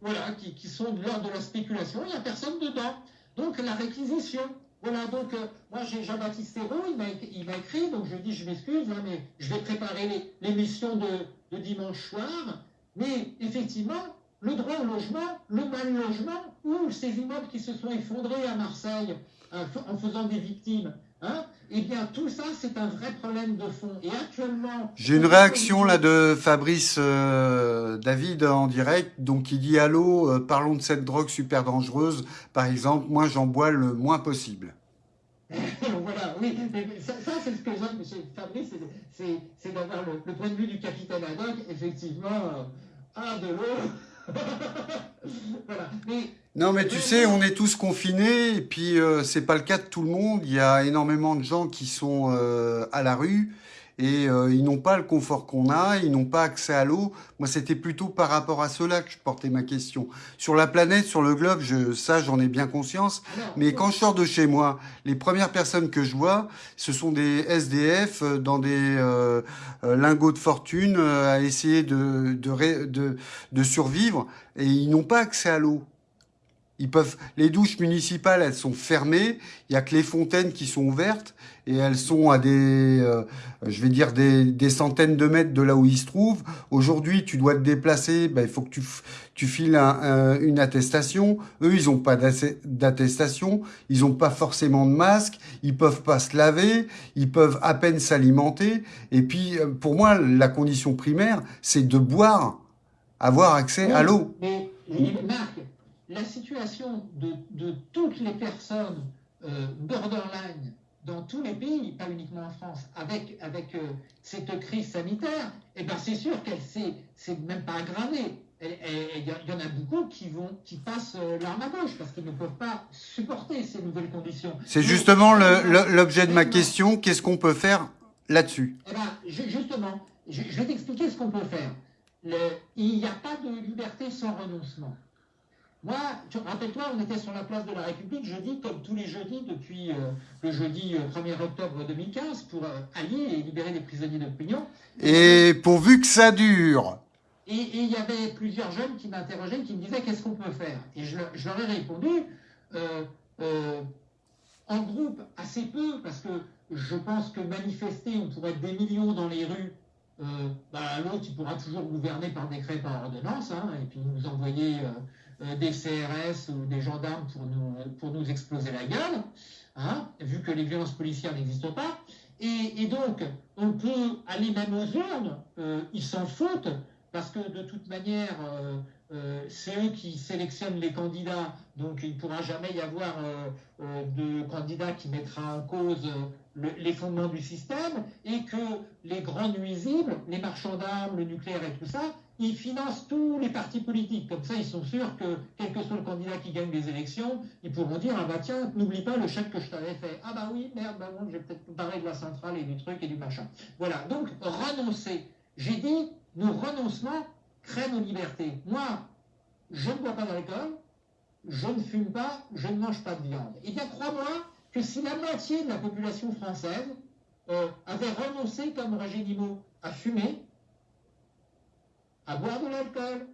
B: voilà, qui, qui, sont l'ordre de la spéculation. Il n'y a personne dedans. Donc la réquisition. Voilà, donc euh, moi j'ai Jean-Baptiste Hérault, il m'a écrit, donc je dis je m'excuse, hein, mais je vais préparer l'émission de, de, dimanche soir. Mais effectivement, le droit au logement, le mal logement, ou ces immeubles qui se sont effondrés à Marseille en faisant des victimes, Hein eh bien, tout ça, c'est un vrai problème de fond. Et actuellement...
A: J'ai une réaction là de Fabrice euh, David en direct, donc il dit « Allô, euh, parlons de cette drogue super dangereuse. Par exemple, moi, j'en bois le moins possible. [laughs] »
B: Voilà, oui. Ça, c'est ce que j'aime chez Fabrice, c'est d'avoir le, point de vue du capitaine Haddock, effectivement, euh, ah, de l'eau. [laughs]
A: voilà. Mais non, mais tu sais, on est tous confinés, et puis euh, c'est pas le cas de tout le monde. Il y a énormément de gens qui sont euh, à la rue, et euh, ils n'ont pas le confort qu'on a, ils n'ont pas accès à l'eau. Moi, c'était plutôt par rapport à cela que je portais ma question. Sur la planète, sur le globe, je, ça, j'en ai bien conscience. Mais quand je sors de chez moi, les premières personnes que je vois, ce sont des SDF dans des lingots de fortune à essayer de, de, de, de survivre, et ils n'ont pas accès à l'eau. Ils peuvent, les douches municipales, elles sont fermées. Il y a que les fontaines qui sont ouvertes et elles sont à des, euh, je vais dire des, des, centaines de mètres de là où ils se trouvent. Aujourd'hui, tu dois te déplacer. Ben, il faut que tu, tu files une attestation. Eux, ils n'ont pas d'attestation. Ils n'ont pas forcément de masque. Ils peuvent pas se laver. Ils peuvent à peine s'alimenter. Et puis, euh, pour moi, la condition primaire, c'est de boire, avoir accès à l'eau
B: la situation de, toutes les personnes euh, borderline dans tous les pays, pas uniquement en France, avec, avec euh, cette crise sanitaire, eh ben c'est sûr qu'elle s'est même pas aggravée. Il y, en a beaucoup qui vont, qui passent euh, l'arme à gauche parce qu'ils ne peuvent pas supporter ces nouvelles conditions.
A: C'est justement l'objet de ma question. Qu'est-ce qu'on peut faire là-dessus?
B: Eh ben, Justement, je, vais t'expliquer ce qu'on peut faire. il n'y a pas de liberté sans renoncement. Moi, rappelle-toi, on était sur la place de la République jeudi, comme tous les jeudis depuis euh, le jeudi 1er euh, octobre 2015, pour euh, allier et libérer les prisonniers d'opinion.
A: Et pourvu que ça dure
B: Et il y avait plusieurs jeunes qui m'interrogeaient, qui me disaient qu'est-ce qu'on peut faire? Et je, leur ai répondu, en groupe, assez peu, parce que je pense que manifester, on pourrait être des millions dans les rues. Euh, bah, L'autre, il pourra toujours gouverner par décret, par ordonnance, hein, et puis nous envoyer euh, euh, des CRS ou des gendarmes pour nous, pour nous exploser la gueule, hein, vu que les violences policières n'existent pas. Et, donc, on peut aller même aux urnes, ils s'en foutent, parce que de toute manière, euh, c'est eux qui sélectionnent les candidats, donc il ne pourra jamais y avoir euh, euh, de candidat qui mettra en cause les fondements du système, et que les grands nuisibles, les marchands d'armes, le nucléaire et tout ça, ils financent tous les partis politiques. Comme ça, ils sont sûrs que, quel que soit le candidat qui gagne les élections, ils pourront dire, ah bah tiens, n'oublie pas le chèque que je t'avais fait. Ah bah oui, merde, bah bon, j'ai peut-être parlé de la centrale et du truc et du machin. Voilà, donc renoncer. J'ai dit, nos renoncements créent nos libertés. Moi, je ne bois pas d'alcool, je ne fume pas, je ne mange pas de viande. Eh bien, crois-moi que si la moitié de la population française euh, avait renoncé, comme Roger à fumer, à boire de l'alcool,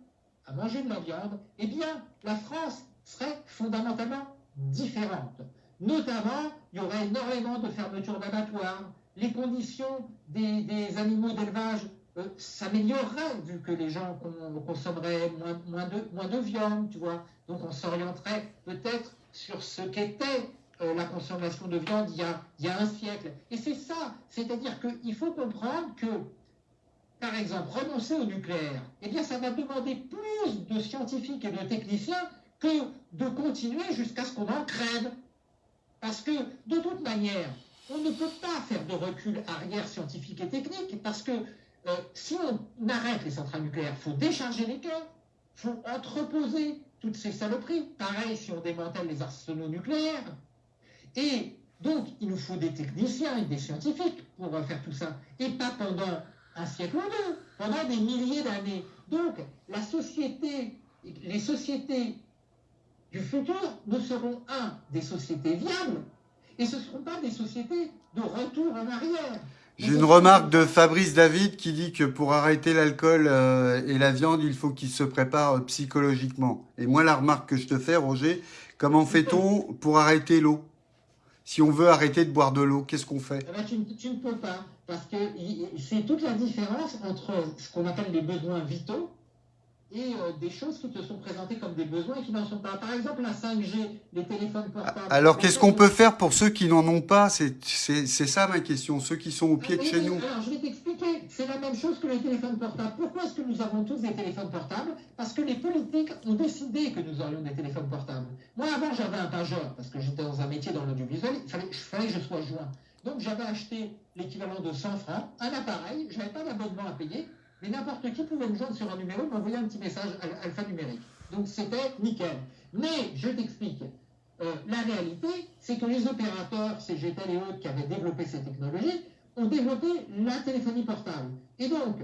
B: à manger de la viande, eh bien, la France serait fondamentalement différente. Notamment, il y aurait énormément de fermetures d'abattoirs, les conditions des animaux d'élevage euh, s'améliorerait vu que les gens consommeraient moins, de, moins de viande, tu vois. Donc on s'orienterait peut-être sur ce qu'était euh, la consommation de viande a, il y a un siècle. Et c'est ça, c'est-à-dire qu'il faut comprendre que, par exemple, renoncer au nucléaire, eh bien ça va demander plus de scientifiques et de techniciens que de continuer jusqu'à ce qu'on en crève. Parce que, de toute manière, on ne peut pas faire de recul arrière scientifique et technique, parce que euh, si on arrête les centrales nucléaires, il faut décharger les cœurs, il faut entreposer toutes ces saloperies. Pareil si on démantèle les arsenaux nucléaires. Et donc, il nous faut des techniciens et des scientifiques pour faire tout ça. Et pas pendant un siècle ou deux, pendant des milliers d'années. Donc, la société, les sociétés du futur ne seront, un, des sociétés viables, et ce ne seront pas des sociétés de retour en arrière.
A: J'ai une remarque de Fabrice David qui dit que pour arrêter l'alcool euh, et la viande, il faut qu'il se prépare euh, psychologiquement. Et moi, la remarque que je te fais, Roger, comment fait-on pour arrêter l'eau? Si on veut arrêter de boire de l'eau, qu'est-ce qu'on fait?
B: Eh ben, tu, tu, ne peux pas, parce que c'est toute la différence entre ce qu'on appelle les besoins vitaux et euh, des choses qui te sont présentées comme des besoins et qui n'en sont pas. Par exemple, la 5G, les téléphones portables.
A: Alors, qu'est-ce qu'on peut faire pour ceux qui n'en ont pas? C'est ça ma question, ceux qui sont au pied de chez nous.
B: Alors, je vais t'expliquer. C'est la même chose que les téléphones portables. Pourquoi est-ce que nous avons tous des téléphones portables? Parce que les politiques ont décidé que nous aurions des téléphones portables. Moi, avant, j'avais un pageur, parce que j'étais dans un métier dans l'audiovisuel, il fallait, que je sois joint. Donc, j'avais acheté l'équivalent de 100 francs, un appareil, je n'avais pas d'abonnement à payer, mais n'importe qui pouvait me joindre sur un numéro, m'envoyer un petit message alphanumérique. Donc c'était nickel. Mais je t'explique. Euh, la réalité, c'est que les opérateurs, CGTEL et autres qui avaient développé ces technologies, ont développé la téléphonie portable. Et donc,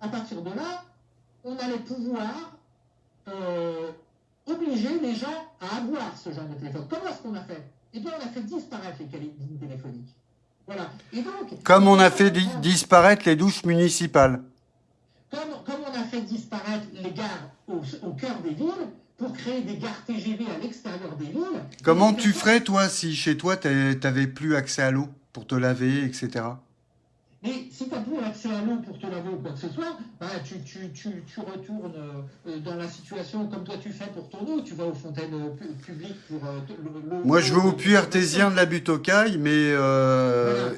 B: à partir de là, on allait pouvoir euh, obliger les gens à avoir ce genre de téléphone. Comment est-ce qu'on a fait? Eh bien, on a fait disparaître les lignes téléphoniques. Voilà.
A: Et donc, Comme on a fait disparaître les douches municipales
B: comme, on a fait disparaître les gares au, cœur des villes, pour créer des gares TGV à l'extérieur des villes.
A: Comment tu ferais, toi, si chez toi, tu n'avais plus accès à l'eau? Pour te laver, etc.
B: Mais si tu n'as plus accès à l'eau pour te laver ou quoi que ce soit, bah, tu, retournes euh, dans la situation comme toi tu fais pour ton eau. Tu vas aux fontaines euh, publiques pour euh,
A: l'eau. Moi, je vais au puits artésien de la butte aux cailles, mais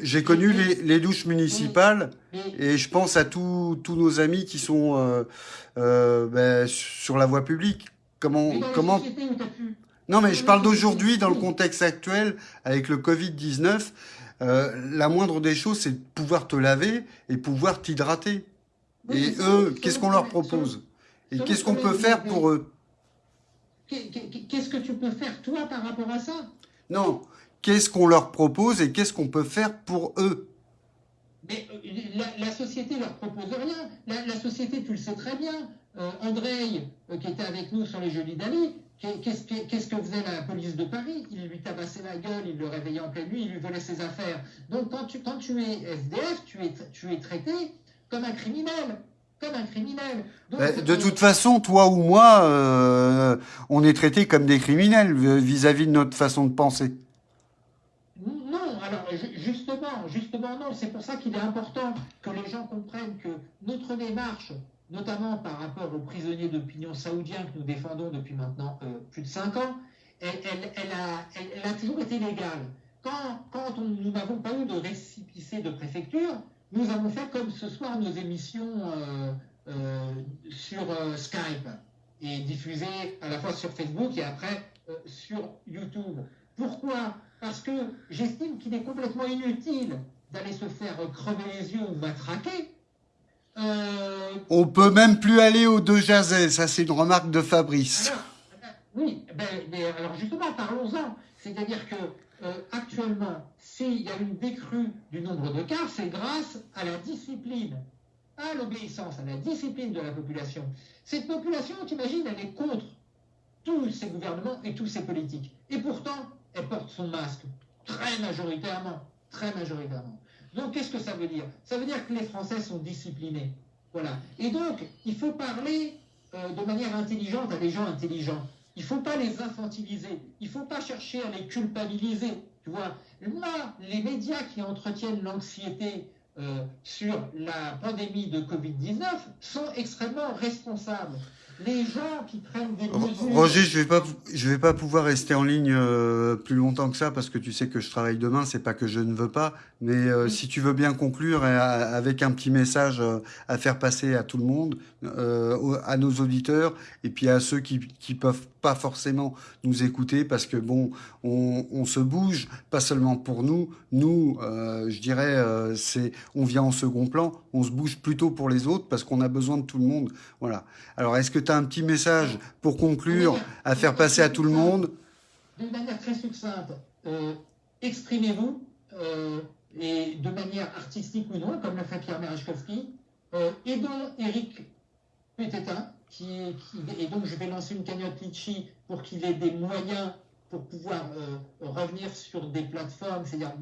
A: j'ai connu les, douches municipales et je pense à tous nos amis qui sont ben, sur la voie publique. Comment, comment... Non, mais je parle d'aujourd'hui, dans le contexte actuel, avec le Covid-19. Euh, la moindre des choses, c'est de pouvoir te laver et pouvoir t'hydrater. et eux, qu'est-ce qu'on leur propose? Et qu'est-ce qu'on peut faire pour eux?
B: Qu'est-ce que tu peux faire, toi, par rapport à ça?
A: Non, qu'est-ce qu'on leur propose et qu'est-ce qu'on peut faire pour eux?
B: Mais euh, la, société leur propose rien. La, société, tu le sais très bien. Euh, André, qui était avec nous sur les Jeux d'Italie, Qu'est-ce que faisait la police de Paris? Il lui tabassait la gueule, il le réveillait en pleine nuit, il lui volait ses affaires. Donc quand tu, quand tu es SDF, tu es, tu es traité comme un criminel. Comme un criminel.
A: de toute façon, toi ou moi, euh, on est traité comme des criminels vis-à-vis de notre façon de penser.
B: non, alors justement, justement non, c'est pour ça qu'il est important que les gens comprennent que notre démarche, notamment par rapport aux prisonniers d'opinion saoudiens que nous défendons depuis maintenant euh, plus de 5 ans, elle, a, toujours été légale. Quand, nous n'avons pas eu de récipicé de préfecture, nous avons fait comme ce soir nos émissions euh, euh, sur Skype et diffusées à la fois sur Facebook et après sur YouTube. Pourquoi? Parce que j'estime qu'il est complètement inutile d'aller se faire crever les yeux ou matraquer.
A: Euh... On peut même plus aller au De Jazet, ça c'est une remarque de Fabrice.
B: oui, ben, alors justement, parlons-en. C'est-à-dire que euh, actuellement, s'il y a une décrue du nombre de cas, c'est grâce à la discipline, à l'obéissance, à la discipline de la population. Cette population, tu imagines, elle est contre tous ces gouvernements et tous ces politiques. Et pourtant, elle porte son masque très majoritairement, très majoritairement. Donc, qu'est-ce que ça veut dire? Ça veut dire que les Français sont disciplinés. Voilà. Et donc, il faut parler euh, de manière intelligente à des gens intelligents. Il ne faut pas les infantiliser. Il ne faut pas chercher à les culpabiliser. Tu vois, là, les médias qui entretiennent l'anxiété euh, sur la pandémie de Covid-19 sont extrêmement responsables les gens qui prennent des mesures...
A: Roger, je vais pas, je vais pas pouvoir rester en ligne euh, plus longtemps que ça parce que tu sais que je travaille demain. C'est pas que je ne veux pas, mais euh, si tu veux bien conclure avec un petit message euh, à faire passer à tout le monde, à nos auditeurs et puis à ceux qui qui peuvent pas forcément nous écouter parce que bon, on, on se bouge, pas seulement pour nous. Nous, je dirais, c'est, on vient en second plan. On se bouge plutôt pour les autres parce qu'on a besoin de tout le monde. Voilà. Alors, est-ce que un petit message pour conclure à faire passer à tout le monde.
B: D'une manière très succincte, euh, exprimez-vous, euh, et de manière artistique ou non, comme le fait Pierre Merechkowski, euh, aidons Eric Pététin, qui, qui, et donc je vais lancer une cagnotte Litchi pour qu'il ait des moyens pour pouvoir revenir sur des plateformes, c'est-à-dire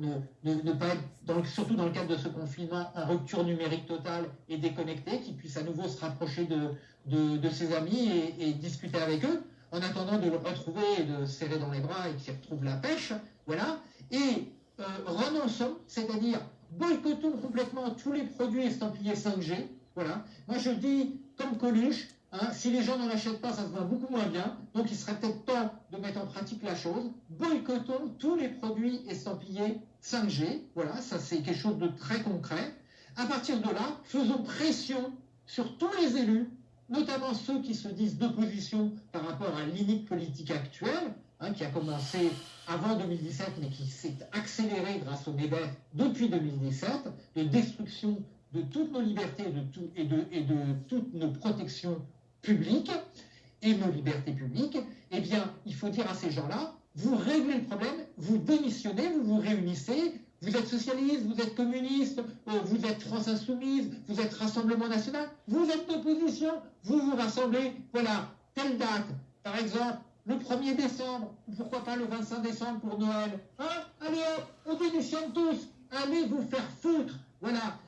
B: ne, pas être, surtout dans le cadre de ce confinement, en rupture numérique totale et déconnecté, qu'il puisse à nouveau se rapprocher de, de, ses amis et, discuter avec eux, en attendant de le retrouver et de serrer dans les bras et qu'il retrouve la pêche. Voilà. Et euh, renonçons, c'est-à-dire boycottons complètement tous les produits estampillés 5G. Voilà. Moi, je dis, comme Coluche, hein, si les gens n'en achètent pas, ça se voit beaucoup moins bien. Donc, il serait peut-être temps de mettre en pratique la chose. Boycottons tous les produits estampillés 5G. Voilà, ça c'est quelque chose de très concret. À partir de là, faisons pression sur tous les élus notamment ceux qui se disent d'opposition par rapport à l'inique politique actuelle, hein, qui a commencé avant 2017, mais qui s'est accélérée grâce au MEDEF depuis 2017, de destruction de toutes nos libertés de, et de toutes nos protections publiques et nos libertés publiques, eh bien, il faut dire à ces gens-là, vous réglez le problème, vous démissionnez, vous vous réunissez, vous êtes socialiste, vous êtes communiste, euh, vous êtes France Insoumise, vous êtes Rassemblement National, vous êtes d'opposition, vous vous rassemblez, voilà, telle date, par exemple, le 1er décembre, pourquoi pas le 25 décembre pour Noël hein Allez on démissionne tous, allez vous faire foutre, voilà,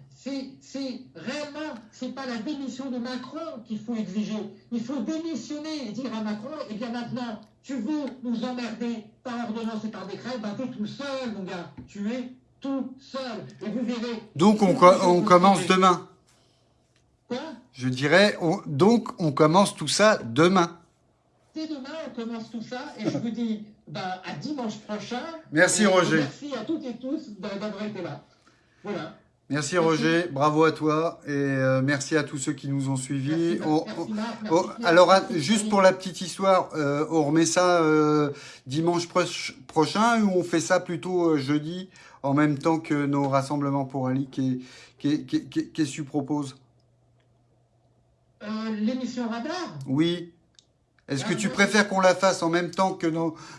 B: c'est réellement, c'est pas la démission de Macron qu'il faut exiger. Il faut démissionner et dire à Macron, eh bien maintenant, tu veux nous emmerder par ordonnance et par décret, ben t'es tout seul, mon gars. Tu es tout seul. Et vous verrez.
A: Donc on, on commence demain.
B: Quoi?
A: Je dirais, donc on commence tout ça demain.
B: Dès demain, on commence tout ça et je vous dis ben, à dimanche prochain.
A: Merci Roger.
B: Merci à toutes et tous d'avoir été là. Voilà.
A: Merci Roger, bravo à toi et euh, merci à tous ceux qui nous ont suivis. alors juste pour la petite histoire, euh, on remet ça euh, dimanche prochain ou on fait ça plutôt jeudi? En même temps que nos rassemblements pour Ali Qu'est-ce que tu proposes?
B: L'émission Radar.
A: Oui. Est-ce que tu préfères qu'on la fasse en même temps que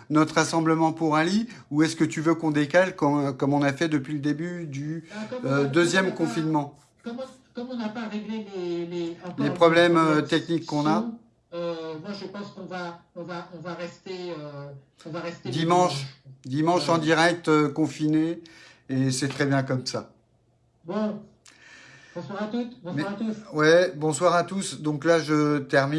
A: notre rassemblement pour Ali ou est-ce que tu veux qu'on décale comme, on a fait depuis le début du ah, euh, deuxième confinement?
B: comme, on n'a pas réglé les,
A: les, problèmes euh, techniques qu'on a
B: euh, Moi, je pense qu'on va, on va, on va, rester, on va rester
A: dimanche, dimanche en direct, confiné, et c'est très bien comme ça.
B: Bon, bonsoir à toutes, bonsoir à tous.
A: Ouais, bonsoir à tous. Donc là, je termine.